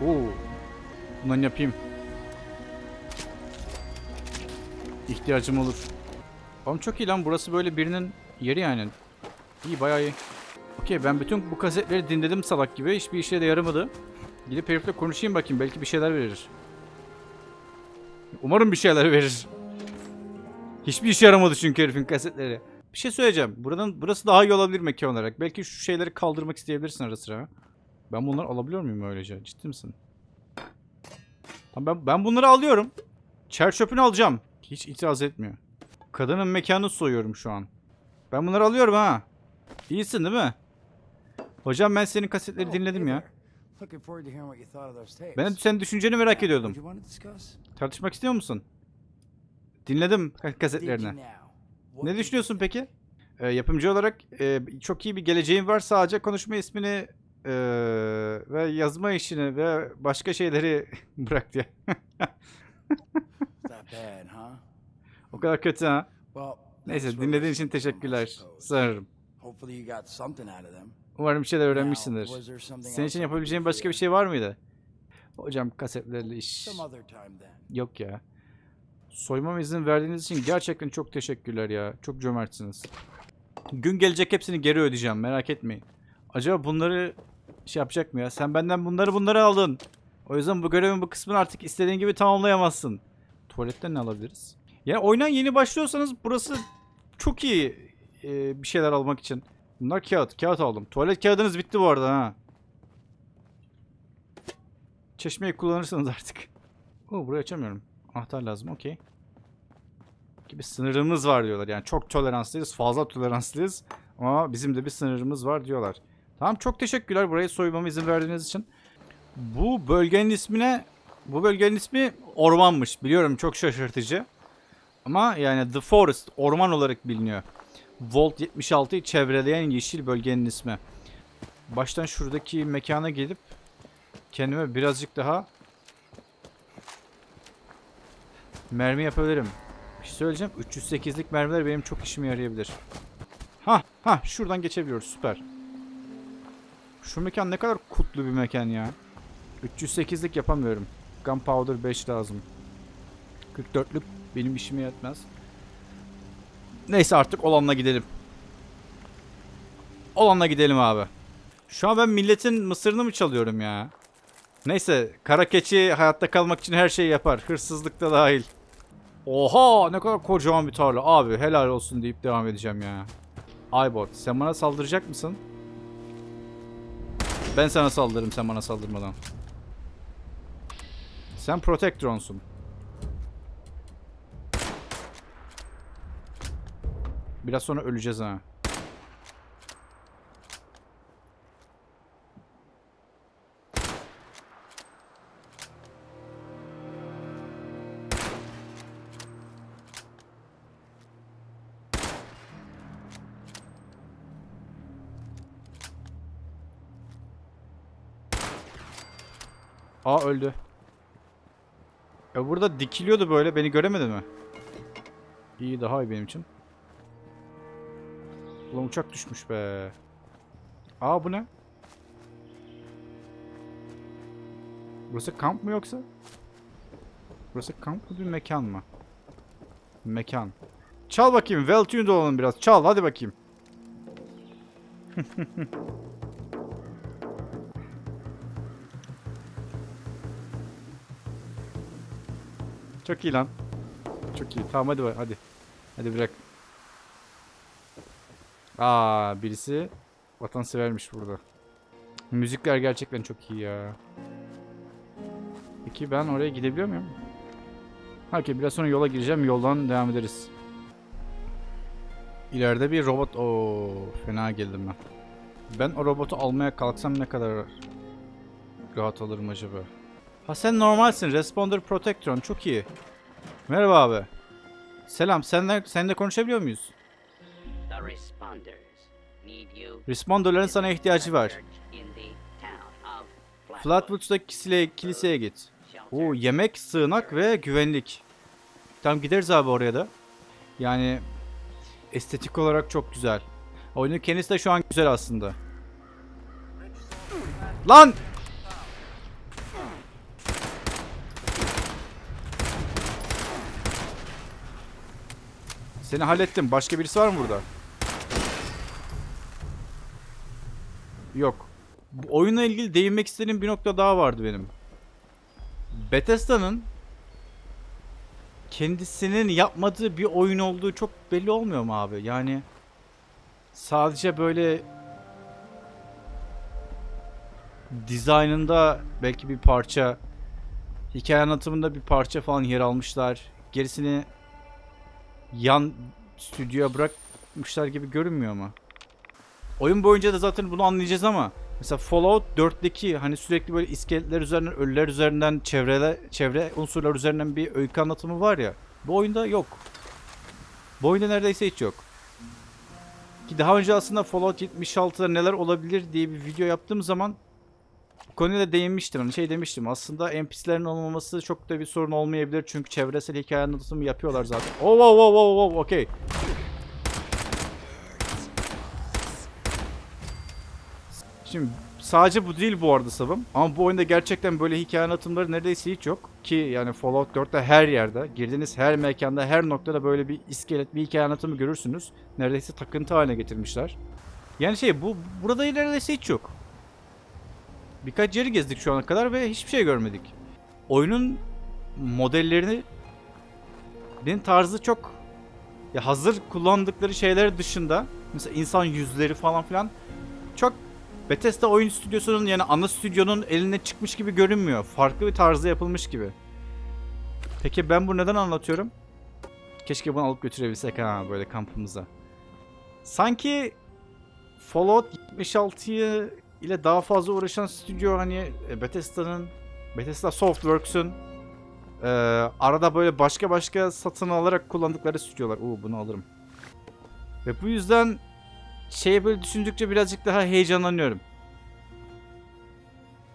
Oo. Bundan yapayım. İhtiyacım olur. Oğlum çok iyi lan burası böyle birinin yeri yani. İyi bayağı iyi. Okey ben bütün bu kasetleri dinledim salak gibi. Hiçbir işe de yaramadı. Gidip herifle konuşayım bakayım belki bir şeyler verir. Umarım bir şeyler verir. Hiçbir işe yaramadı çünkü herifin kasetleri. Bir şey söyleyeceğim. Buradan burası daha iyi olabilir mekan olarak. Belki şu şeyleri kaldırmak isteyebilirsin ara sıra. Ben bunları alabiliyor muyum öylece? Ciddi misin? Tamam ben, ben bunları alıyorum. Çer çöpünü alacağım. Hiç itiraz etmiyor. Kadının mekanını soyuyorum şu an. Ben bunları alıyorum ha. İyisin değil mi? Hocam ben senin kasetleri dinledim ya. Ben de senin düşünceni merak ediyordum. Tartışmak istiyor musun? Dinledim ka- kasetlerini. Ne düşünüyorsun peki? Ee, yapımcı olarak e, çok iyi bir geleceğin var. Sadece konuşma ismini e, ve yazma işini ve başka şeyleri (laughs) bırak diye. O kadar kötü ha. Neyse dinlediğin için teşekkürler. Sanırım. Umarım bir şeyler öğrenmişsindir. Senin için yapabileceğin başka bir şey var mıydı? Hocam kasetlerle iş... Yok ya. Soymama izin verdiğiniz için gerçekten çok teşekkürler ya. Çok cömertsiniz. Gün gelecek hepsini geri ödeyeceğim merak etmeyin. Acaba bunları şey yapacak mı ya? Sen benden bunları bunları aldın. O yüzden bu görevin bu kısmını artık istediğin gibi tamamlayamazsın. Tuvaletten ne alabiliriz? Yani oyuna yeni başlıyorsanız burası çok iyi e, bir şeyler almak için. Bunlar kağıt. Kağıt aldım. Tuvalet kağıdınız bitti bu arada ha. Çeşmeyi kullanırsınız artık. Oo, burayı açamıyorum. Anahtar lazım. Okey. Gibi sınırımız var diyorlar. Yani çok toleranslıyız. Fazla toleranslıyız. Ama bizim de bir sınırımız var diyorlar. Tamam çok teşekkürler burayı soymama izin verdiğiniz için. Bu bölgenin ismine bu bölgenin ismi ormanmış. Biliyorum çok şaşırtıcı. Ama yani The Forest orman olarak biliniyor. Volt 76'yı çevreleyen yeşil bölgenin ismi. Baştan şuradaki mekana gelip kendime birazcık daha mermi yapabilirim. Bir şey söyleyeceğim. 308'lik mermiler benim çok işime yarayabilir. Ha ha şuradan geçebiliyoruz süper. Şu mekan ne kadar kutlu bir mekan ya. 308'lik yapamıyorum. Gunpowder 5 lazım. 44'lük benim işime yetmez. Neyse artık olanla gidelim. Olanla gidelim abi. Şu an ben milletin mısırını mı çalıyorum ya? Neyse kara keçi hayatta kalmak için her şeyi yapar. Hırsızlık da dahil. Oha ne kadar kocaman bir tarla. Abi helal olsun deyip devam edeceğim ya. Aybot sen bana saldıracak mısın? Ben sana saldırırım sen bana saldırmadan. Sen Protectron'sun. Biraz sonra öleceğiz ha. Aa öldü. E burada dikiliyordu böyle. Beni göremedi mi? İyi daha iyi benim için. Ulan uçak düşmüş be. Aa bu ne? Burası kamp mı yoksa? Burası kamp mı bir mekan mı? Mekan. Çal bakayım. Well tuned olalım biraz. Çal hadi bakayım. (laughs) Çok iyi lan. Çok iyi. Tamam hadi hadi. Hadi bırak. Aa birisi vatansevermiş burada. Müzikler gerçekten çok iyi ya. Peki ben oraya gidebiliyor muyum? Okey biraz sonra yola gireceğim. Yoldan devam ederiz. İleride bir robot. Oo fena geldim ben. Ben o robotu almaya kalksam ne kadar rahat alırım acaba? Ha sen normalsin. Responder Protectron. Çok iyi. Merhaba abi. Selam. Senle, seninle konuşabiliyor muyuz? The responders need you. Responderların sana ihtiyacı var. Flatwoods'taki kisile, kiliseye git. Oo, yemek, sığınak ve güvenlik. Tamam gideriz abi oraya da. Yani estetik olarak çok güzel. Oyunun kendisi de şu an güzel aslında. Lan! Seni hallettim. Başka birisi var mı burada? Yok. Bu oyunla ilgili değinmek istediğim bir nokta daha vardı benim. Bethesda'nın kendisinin yapmadığı bir oyun olduğu çok belli olmuyor mu abi? Yani sadece böyle dizaynında belki bir parça, hikaye anlatımında bir parça falan yer almışlar. Gerisini yan stüdyoya bırakmışlar gibi görünmüyor mu? Oyun boyunca da zaten bunu anlayacağız ama mesela Fallout 4'teki hani sürekli böyle iskeletler üzerinden, ölüler üzerinden, çevreler, çevre unsurlar üzerinden bir öykü anlatımı var ya. Bu oyunda yok. Bu oyunda neredeyse hiç yok. Ki daha önce aslında Fallout 76'da neler olabilir diye bir video yaptığım zaman konuya da değinmiştim. Hani şey demiştim aslında NPC'lerin olmaması çok da bir sorun olmayabilir. Çünkü çevresel hikaye anlatımı yapıyorlar zaten. Oh wow wow wow wow okey. Şimdi sadece bu değil bu arada sabım. Ama bu oyunda gerçekten böyle hikaye anlatımları neredeyse hiç yok. Ki yani Fallout 4'te her yerde, girdiğiniz her mekanda, her noktada böyle bir iskelet, bir hikaye anlatımı görürsünüz. Neredeyse takıntı haline getirmişler. Yani şey bu burada neredeyse hiç yok. Birkaç yeri gezdik şu ana kadar ve hiçbir şey görmedik. Oyunun modellerini benim tarzı çok ya hazır kullandıkları şeyler dışında mesela insan yüzleri falan filan çok Bethesda oyun stüdyosunun yani ana stüdyonun eline çıkmış gibi görünmüyor. Farklı bir tarzda yapılmış gibi. Peki ben bunu neden anlatıyorum? Keşke bunu alıp götürebilsek ha böyle kampımıza. Sanki Fallout 76'yı ile daha fazla uğraşan stüdyo hani e, Bethesda'nın Bethesda Softworks'ün e, arada böyle başka başka satın alarak kullandıkları stüdyolar. Oo bunu alırım. Ve bu yüzden şeye böyle düşündükçe birazcık daha heyecanlanıyorum.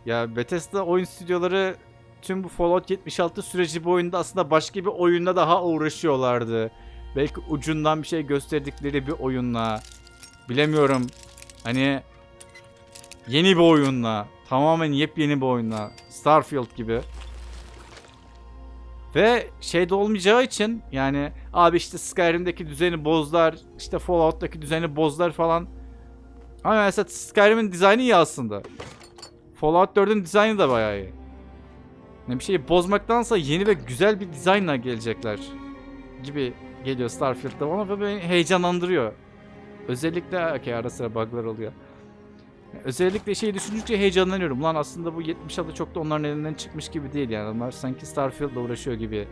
Ya Bethesda oyun stüdyoları tüm bu Fallout 76 süreci boyunda aslında başka bir oyunda daha uğraşıyorlardı. Belki ucundan bir şey gösterdikleri bir oyunla. Bilemiyorum. Hani yeni bir oyunla. Tamamen yepyeni bir oyunla. Starfield gibi. Ve şeyde olmayacağı için yani abi işte Skyrim'deki düzeni bozlar, işte Fallout'taki düzeni bozlar falan. Ama mesela Skyrim'in dizaynı iyi aslında. Fallout 4'ün dizaynı da bayağı iyi. Yani bir şeyi bozmaktansa yeni ve güzel bir dizaynla gelecekler gibi geliyor Starfield'da bana ve beni heyecanlandırıyor. Özellikle okay, ara sıra bug'lar oluyor. Özellikle şeyi düşündükçe heyecanlanıyorum. Lan aslında bu 76 çok da onların elinden çıkmış gibi değil yani. Onlar sanki Starfield'la uğraşıyor gibi.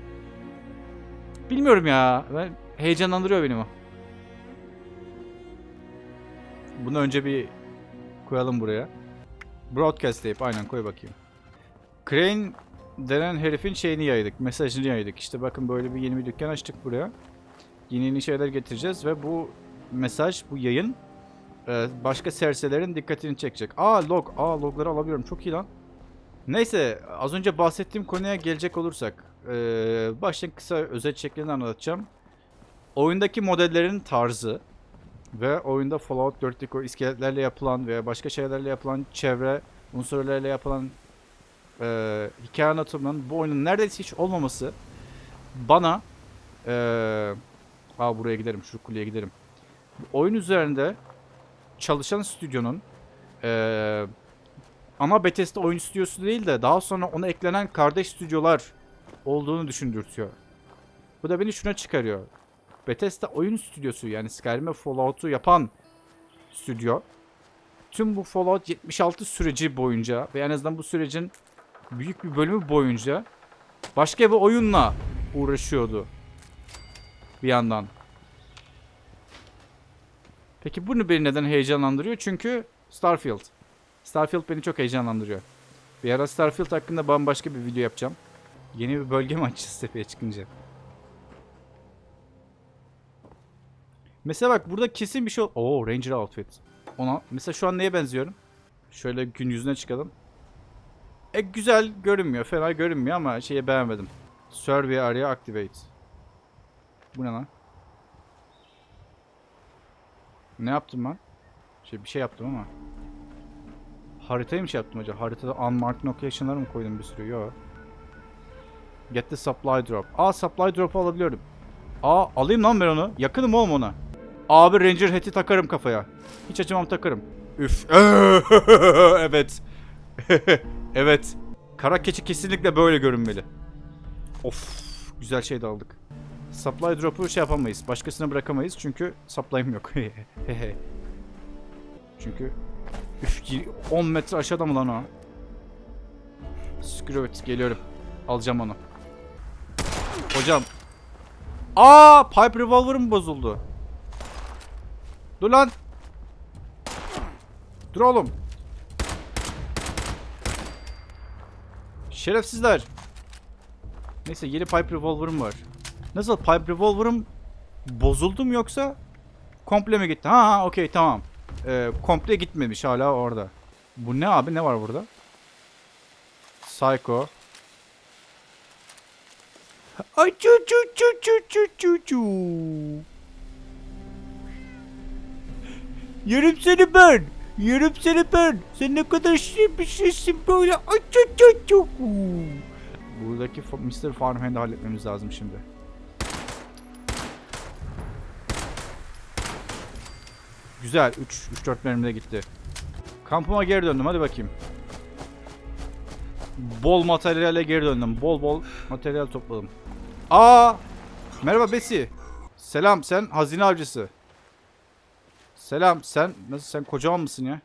Bilmiyorum ya. Ben heyecanlandırıyor beni o. Bunu önce bir koyalım buraya. Broadcast deyip aynen koy bakayım. Crane denen herifin şeyini yaydık. Mesajını yaydık. İşte bakın böyle bir yeni bir dükkan açtık buraya. Yeni yeni şeyler getireceğiz ve bu mesaj, bu yayın e, başka serserilerin dikkatini çekecek. Aa log. Aa logları alabiliyorum. Çok iyi lan. Neyse az önce bahsettiğim konuya gelecek olursak. Ee, baştan kısa özet şeklinde anlatacağım. Oyundaki modellerin tarzı ve oyunda Fallout 4'teki o iskeletlerle yapılan veya başka şeylerle yapılan çevre unsurlarıyla yapılan e, hikaye anlatımının bu oyunun neredeyse hiç olmaması bana e, aa buraya giderim şu kuleye giderim. Oyun üzerinde çalışan stüdyonun e, ama Bethesda oyun stüdyosu değil de daha sonra ona eklenen kardeş stüdyolar olduğunu düşündürtüyor. Bu da beni şuna çıkarıyor. Bethesda oyun stüdyosu yani Skyrim ve Fallout'u yapan stüdyo tüm bu Fallout 76 süreci boyunca ve en azından bu sürecin büyük bir bölümü boyunca başka bir oyunla uğraşıyordu. Bir yandan. Peki bunu beni neden heyecanlandırıyor? Çünkü Starfield. Starfield beni çok heyecanlandırıyor. Bir ara Starfield hakkında bambaşka bir video yapacağım. Yeni bir bölge mi açacağız tepeye çıkınca? Mesela bak burada kesin bir şey... Oo Ranger outfit. Ona mesela şu an neye benziyorum? Şöyle gün yüzüne çıkalım. E güzel görünmüyor. Fena görünmüyor ama şeyi beğenmedim. Survey area activate. Bu ne lan? Ne yaptım ben? Şey bir şey yaptım ama. Haritayı mı şey yaptım acaba? Haritada unmarked location'lar mı koydum bir sürü? Yok. Get the supply drop. Aa supply drop'u alabiliyorum. Aa alayım lan ben onu. Yakınım oğlum ona. Abi Ranger hat'i takarım kafaya. Hiç acımam takarım. Üf. (laughs) evet. (laughs) evet. Kara keçi kesinlikle böyle görünmeli. Of. Güzel şey de aldık. Supply drop'u şey yapamayız. Başkasına bırakamayız çünkü supply'ım yok. (laughs) çünkü üf, 10 metre aşağıda mı lan o? İt. Geliyorum. Alacağım onu. Hocam. Aa, pipe revolver'ım bozuldu. Dur lan. Dur oğlum. Şerefsizler. Neyse yeni pipe revolver'ım var. Nasıl pipe revolver'ım bozuldu mu yoksa komple mi gitti? Ha ha okey tamam. Ee, komple gitmemiş hala orada. Bu ne abi ne var burada? Psycho. Ay çu çu çu çu çu çu çu. Yerim seni ben. Yerim seni ben. Sen ne kadar şirin bir şeysin böyle. Ay çu çu çu. Buradaki Mr. Farmhand'i halletmemiz lazım şimdi. Güzel. 3 3 4 mermide gitti. Kampıma geri döndüm. Hadi bakayım. Bol materyale geri döndüm. Bol bol materyal topladım. Aa! Merhaba Besi. Selam sen hazine avcısı. Selam sen nasıl sen kocaman mısın ya?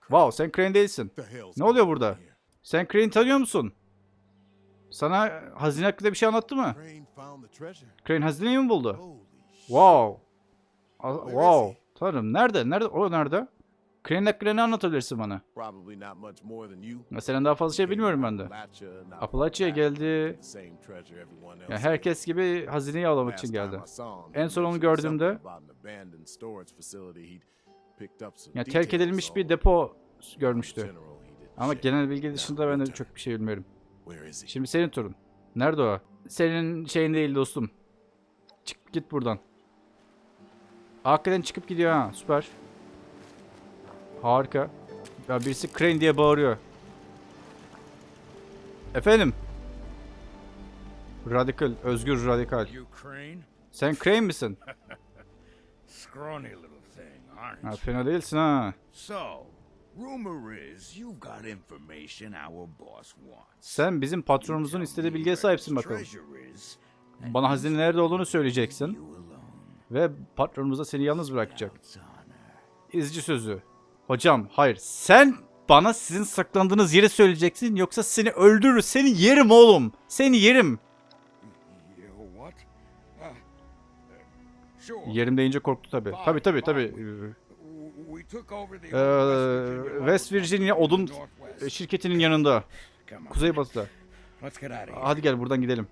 Wow sen Crane değilsin. Ne oluyor burada? Sen Crane tanıyor musun? Sana hazine hakkında bir şey anlattı mı? Crane hazineyi mi buldu? Wow. Wow. Tanrım nerede? Nerede? O nerede? Crane hakkında ne anlatabilirsin bana? Senden daha fazla şey bilmiyorum ben de. Appalachia'ya geldi. The same treasure everyone else Ya had. herkes gibi hazineyi avlamak için geldi. En son onu gördüğümde- something about an abandoned storage facility he'd picked up some Ya terk edilmiş bir depo görmüştü. Ama genel bilgi dışında ben de çok bir şey bilmiyorum. Şimdi senin turun. Nerede o? Senin şeyin değil dostum. Çık git buradan. Hakikaten çıkıp gidiyor ha. Süper. Harika. Ya birisi Crane diye bağırıyor. Efendim? Radikal, özgür radikal. Sen Crane misin? (laughs) Ha, fena değilsin ha. Sen bizim patronumuzun istediği bilgiye sahipsin bakalım. Bana hazine nerede olduğunu söyleyeceksin. Ve patronumuz da seni yalnız bırakacak. İzci sözü. Hocam hayır. Sen bana sizin saklandığınız yeri söyleyeceksin yoksa seni öldürür. Seni yerim oğlum. Seni yerim. Yerim deyince korktu tabi. Tabi tabi tabi. Ee, West Virginia odun Northwest. şirketinin yanında. Kuzeybatıda. Hadi gel buradan gidelim.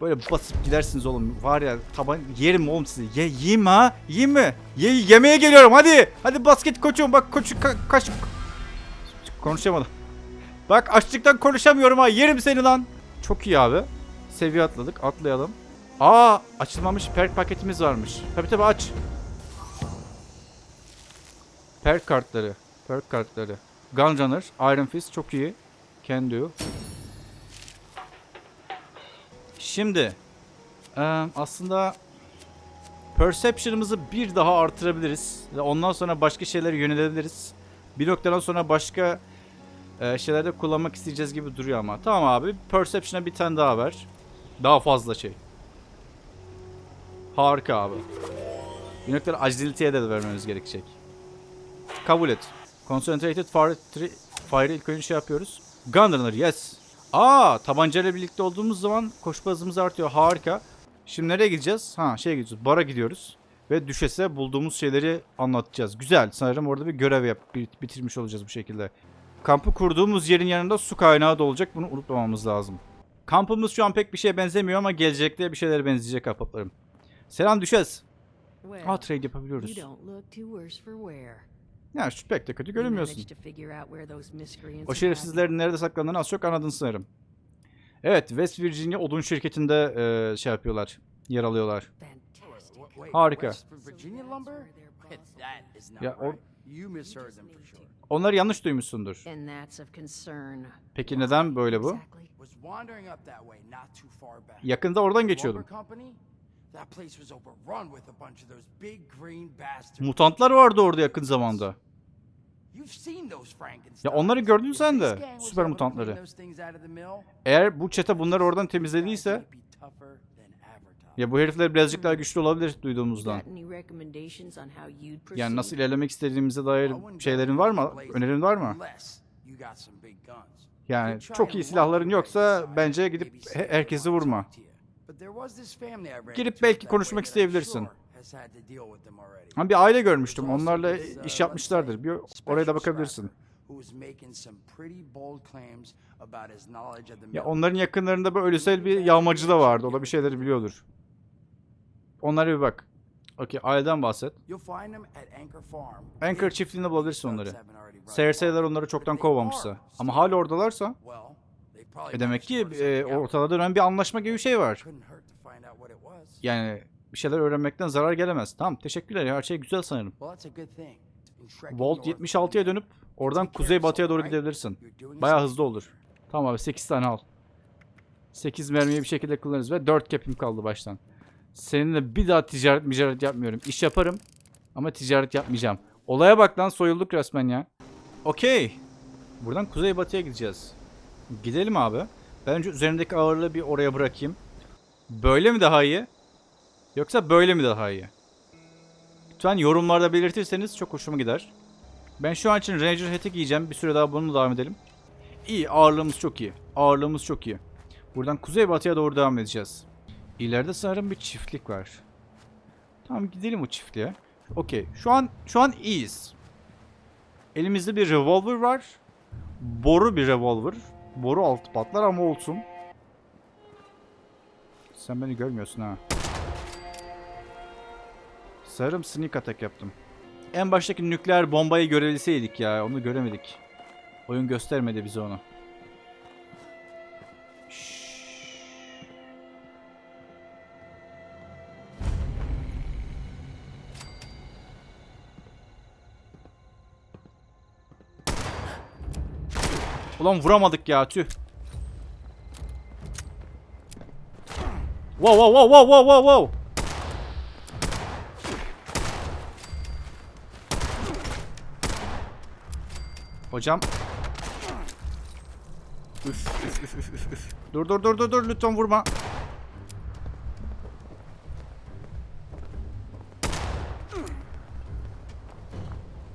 Böyle basıp gidersiniz oğlum. Var ya taban yerim oğlum sizi. Ye yiyeyim ha. Yiyeyim mi? Ye yemeye geliyorum hadi. Hadi basket koçum bak koçu ka kaç. Konuşamadım. Bak açlıktan konuşamıyorum ha. Yerim seni lan. Çok iyi abi. Seviye atladık. Atlayalım. Aa açılmamış perk paketimiz varmış. Tabi tabi aç. Perk kartları. Perk kartları. Gunrunner, Iron Fist çok iyi. Can do. Şimdi eee, aslında Perception'ımızı bir daha artırabiliriz. Ondan sonra başka şeylere yönelebiliriz. Bir noktadan sonra başka e, şeylerde kullanmak isteyeceğiz gibi duruyor ama. Tamam abi. Perception'a bir tane daha ver. Daha fazla şey. Harika abi. Bir noktada agility'ye de vermemiz gerekecek. Kabul et. Concentrated Fire, fire ilk önce şey yapıyoruz. Gunrunner yes. Aa tabancayla birlikte olduğumuz zaman koşma hızımız artıyor. Harika. Şimdi nereye gideceğiz? Ha şeye gidiyoruz. Bara gidiyoruz. Ve düşese bulduğumuz şeyleri anlatacağız. Güzel. Sanırım orada bir görev yap bit- bitirmiş olacağız bu şekilde. Kampı kurduğumuz yerin yanında su kaynağı da olacak. Bunu unutmamamız lazım. Kampımız şu an pek bir şeye benzemiyor ama gelecekte bir şeylere benzeyecek ahbaplarım. Selam. Well, Aa trade yapabiliyoruz. You don't look too worse for wear. Ya şu pek de kötü görünmüyorsun. O şerefsizlerin nerede saklandığını az çok anladın sanırım. Evet, West Virginia odun şirketinde e, şey yapıyorlar, yer alıyorlar. Harika. Ya o-. Onları yanlış duymuşsundur. Peki neden böyle bu? Yakında oradan geçiyordum. Mutantlar vardı orada yakın zamanda. You've seen those Frankensteins. Ya onları gördün sen de, süper mutantları. Eğer bu çete bunları oradan temizlediyse ya bu herifler birazcık daha güçlü olabilir duyduğumuzdan. Yani nasıl ilerlemek istediğimize dair şeylerin var mı? Önerin var mı? Yani çok iyi silahların yoksa bence gidip herkesi vurma. Girip belki konuşmak isteyebilirsin. sure has had to deal with them already. Ha bir aile görmüştüm. Onlarla uh, iş yapmışlardır. Bir oraya da bakabilirsin. Ya onların yakınlarında böyle ölüsel bir yağmacı da vardı. O da bir şeyleri biliyordur. Onlara bir bak. Okey aileden bahset. Anchor çiftliğinde bulabilirsin onları. wild. onları çoktan kovmamışsa. Ama hala oradalarsa e demek ki e, ortada dönen bir anlaşma gibi bir şey var. Yani bir şeyler öğrenmekten zarar gelemez. Tamam teşekkürler her şey güzel sanırım. Volt north, 76'ya dönüp oradan kuzey batıya doğru gidebilirsin. something hızlı olur. Tamam abi 8 tane al. 8 mermiyi bir şekilde kullanırız ve 4 cap'im kaldı baştan. Seninle bir daha ticaret ticaret yapmıyorum. İş yaparım ama ticaret yapmayacağım. Olaya bak lan soyulduk resmen ya. Okey. Buradan kuzey batıya gideceğiz. Gidelim abi. Ben önce üzerimdeki ağırlığı bir oraya bırakayım. Böyle mi daha iyi? Yoksa böyle mi daha iyi? Lütfen yorumlarda belirtirseniz çok hoşuma gider. Ben şu an için Ranger Hat'i giyeceğim. Bir süre daha bununla devam edelim. İyi ağırlığımız çok iyi. Ağırlığımız çok iyi. Buradan kuzeybatıya doğru devam edeceğiz. İleride sanırım bir çiftlik var. Tamam gidelim o çiftliğe. Okey. Şu an şu an iyiyiz. Elimizde bir revolver var. Boru bir revolver. Boru altı patlar ama olsun. Sen beni görmüyorsun ha. Sanırım sneak attack yaptım. En baştaki nükleer bombayı görebilseydik ya. Onu göremedik. Oyun göstermedi bize onu. Ulan vuramadık ya tüh. Wow wow wow wow wow wow wow. Hocam. Üf, üf, üf, üf, üf. Dur dur dur dur dur lütfen vurma.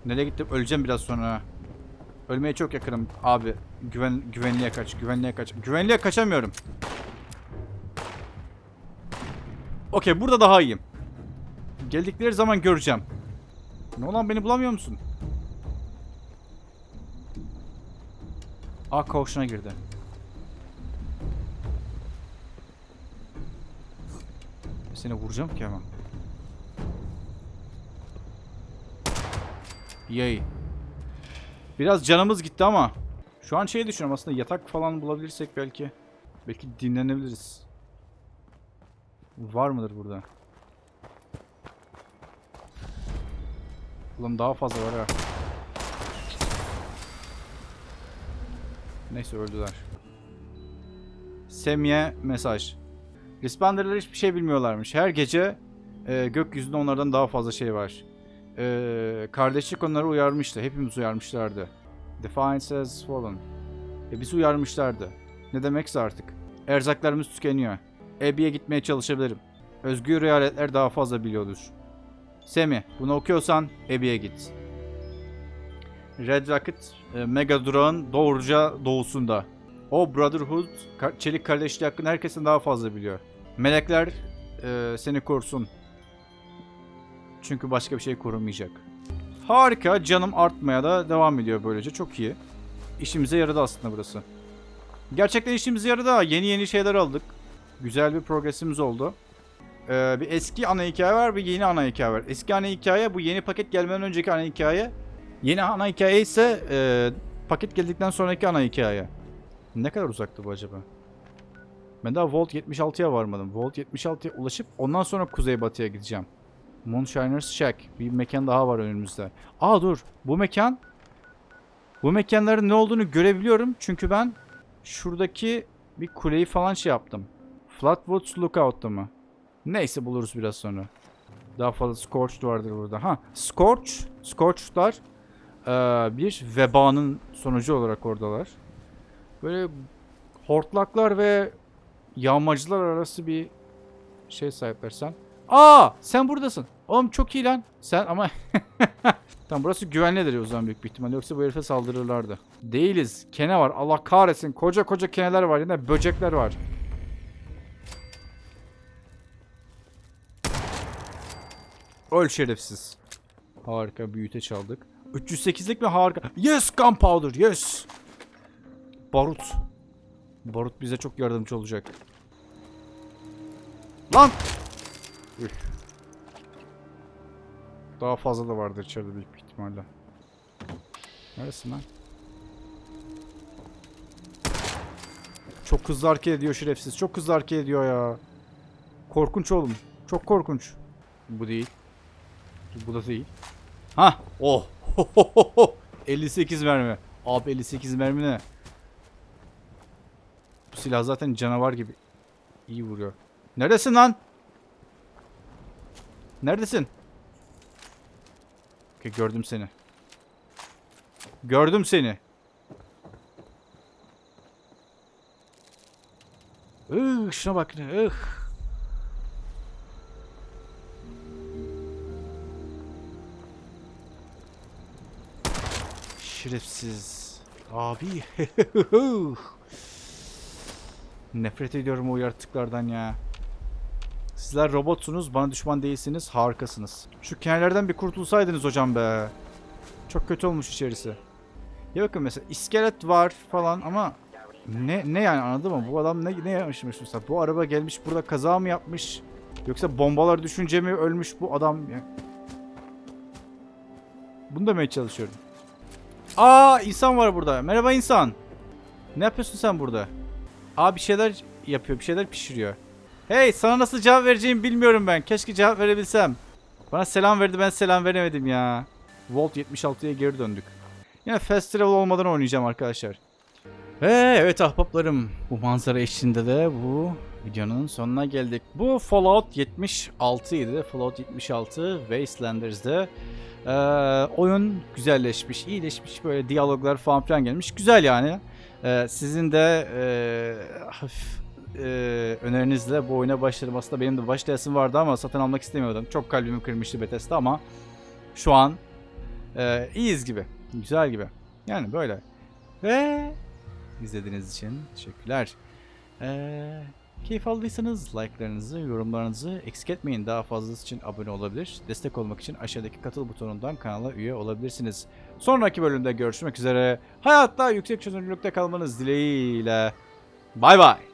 Nereye gittim? Öleceğim biraz sonra. Ölmeye çok yakınım abi. Güven güvenliğe kaç, güvenliğe kaç. Güvenliğe kaçamıyorum. Okey, burada daha iyiyim. Geldikleri zaman göreceğim. Ne olan beni bulamıyor musun? Aa koğuşuna girdi. Seni vuracağım ki hemen. Yay. Biraz canımız gitti ama Şu an şey düşünüyorum aslında yatak falan bulabilirsek belki. Belki dinlenebiliriz. Var mıdır burada? Ulan daha fazla var ha. Neyse öldüler. Semye mesaj. Responder'lar hiçbir şey bilmiyorlarmış. Her gece e, gökyüzünde onlardan daha fazla şey var. E, kardeşlik onları uyarmıştı. Hepimiz uyarmışlardı. Defiance has fallen. E, bizi uyarmışlardı. Ne demekse artık. Erzaklarımız tükeniyor. Abby'ye gitmeye çalışabilirim. Özgür eyaletler daha fazla biliyordur. Semi, bunu okuyorsan Abby'ye git. Red Rocket, e, Mega Durağın doğruca doğusunda. O Brotherhood, çelik kardeşliği hakkında herkesin daha fazla biliyor. Melekler e, seni korusun. Çünkü başka bir şey korumayacak. Harika, canım artmaya da devam ediyor böylece. Çok iyi. İşimize yaradı aslında burası. Gerçekten işimize yaradı. Yeni yeni şeyler aldık. Güzel bir progresimiz oldu. Ee, bir eski ana hikaye var, bir yeni ana hikaye var. Eski ana hikaye bu yeni paket gelmeden önceki ana hikaye. Yeni ana hikaye ise e, paket geldikten sonraki ana hikaye. Ne kadar uzaktı bu acaba? Ben daha Volt 76'ya varmadım. Volt 76'ya ulaşıp ondan sonra kuzeybatıya gideceğim. Moonshiner's Shack. Bir mekan daha var önümüzde. Aa dur. Bu mekan bu mekanların ne olduğunu görebiliyorum. Çünkü ben şuradaki bir kuleyi falan şey yaptım. Flatwoods Lookout'ta mı? Neyse buluruz biraz sonra. Daha fazla Scorched vardır burada. Ha, Scorch, Scorched'lar eee, bir vebanın sonucu olarak oradalar. Böyle hortlaklar ve yağmacılar arası bir şey sahipler sen. Aa, sen buradasın. Oğlum çok iyi lan. Sen ama (laughs) Tamam burası güvenlidir o zaman büyük bir ihtimalle. Yoksa bu herife saldırırlardı. Değiliz. Kene var. Allah kahretsin. Koca koca keneler var. Yine böcekler var. Öl şerefsiz. Harika büyüte çaldık. 308'lik mi harika. Yes gunpowder yes. Barut. Barut bize çok yardımcı olacak. Lan! Üf. Daha fazla da vardır içeride büyük ihtimalle. Neresin lan? Çok hızlı hareket ediyor şerefsiz. Çok hızlı hareket ediyor ya. Korkunç oğlum. Çok korkunç. Bu değil. Bu da değil. Ha, oh. (laughs) 58 mermi. Abi 58 mermi ne? Bu silah zaten canavar gibi. İyi vuruyor. Neredesin lan? Neredesin? Okey, gördüm seni. Gördüm seni. Ih, şuna bak ne. Ih. Şerefsiz. Abi. (laughs) Nefret ediyorum o yaratıklardan ya. Sizler robotsunuz, bana düşman değilsiniz, harikasınız. Şu kenarlardan bir kurtulsaydınız hocam be. Çok kötü olmuş içerisi. Ya bakın mesela iskelet var falan ama ne ne yani anladın mı? Bu adam ne ne yapmışmış mesela? Bu araba gelmiş burada kaza mı yapmış? Yoksa bombalar düşünce mi ölmüş bu adam? Ya. Bunu demeye çalışıyorum. Aa insan var burada. Merhaba insan. Ne yapıyorsun sen burada? Aa bir şeyler yapıyor, bir şeyler pişiriyor. Hey sana nasıl cevap vereceğimi bilmiyorum ben. Keşke cevap verebilsem. Bana selam verdi ben selam veremedim ya. Volt 76'ya geri döndük. Yine festival olmadan oynayacağım arkadaşlar. Ve evet ahbaplarım bu manzara eşliğinde de bu videonun sonuna geldik. Bu Fallout 76 idi. Fallout 76 Wastelanders'de ee, oyun güzelleşmiş, iyileşmiş böyle diyaloglar falan filan gelmiş. Güzel yani. Ee, sizin de ee, hafif e, önerinizle bu oyuna başladım. Aslında benim de başlayasım vardı ama satın almak istemiyordum. Çok kalbimi kırmıştı Bethesda ama şu an e, iyiyiz gibi. Güzel gibi. Yani böyle. Ve izlediğiniz için teşekkürler. Eee keyif aldıysanız like'larınızı, yorumlarınızı eksik etmeyin. Daha fazlası için abone olabilir. Destek olmak için aşağıdaki katıl butonundan kanala üye olabilirsiniz. Sonraki bölümde görüşmek üzere. Hayatta yüksek çözünürlükte kalmanız dileğiyle. Bay bay.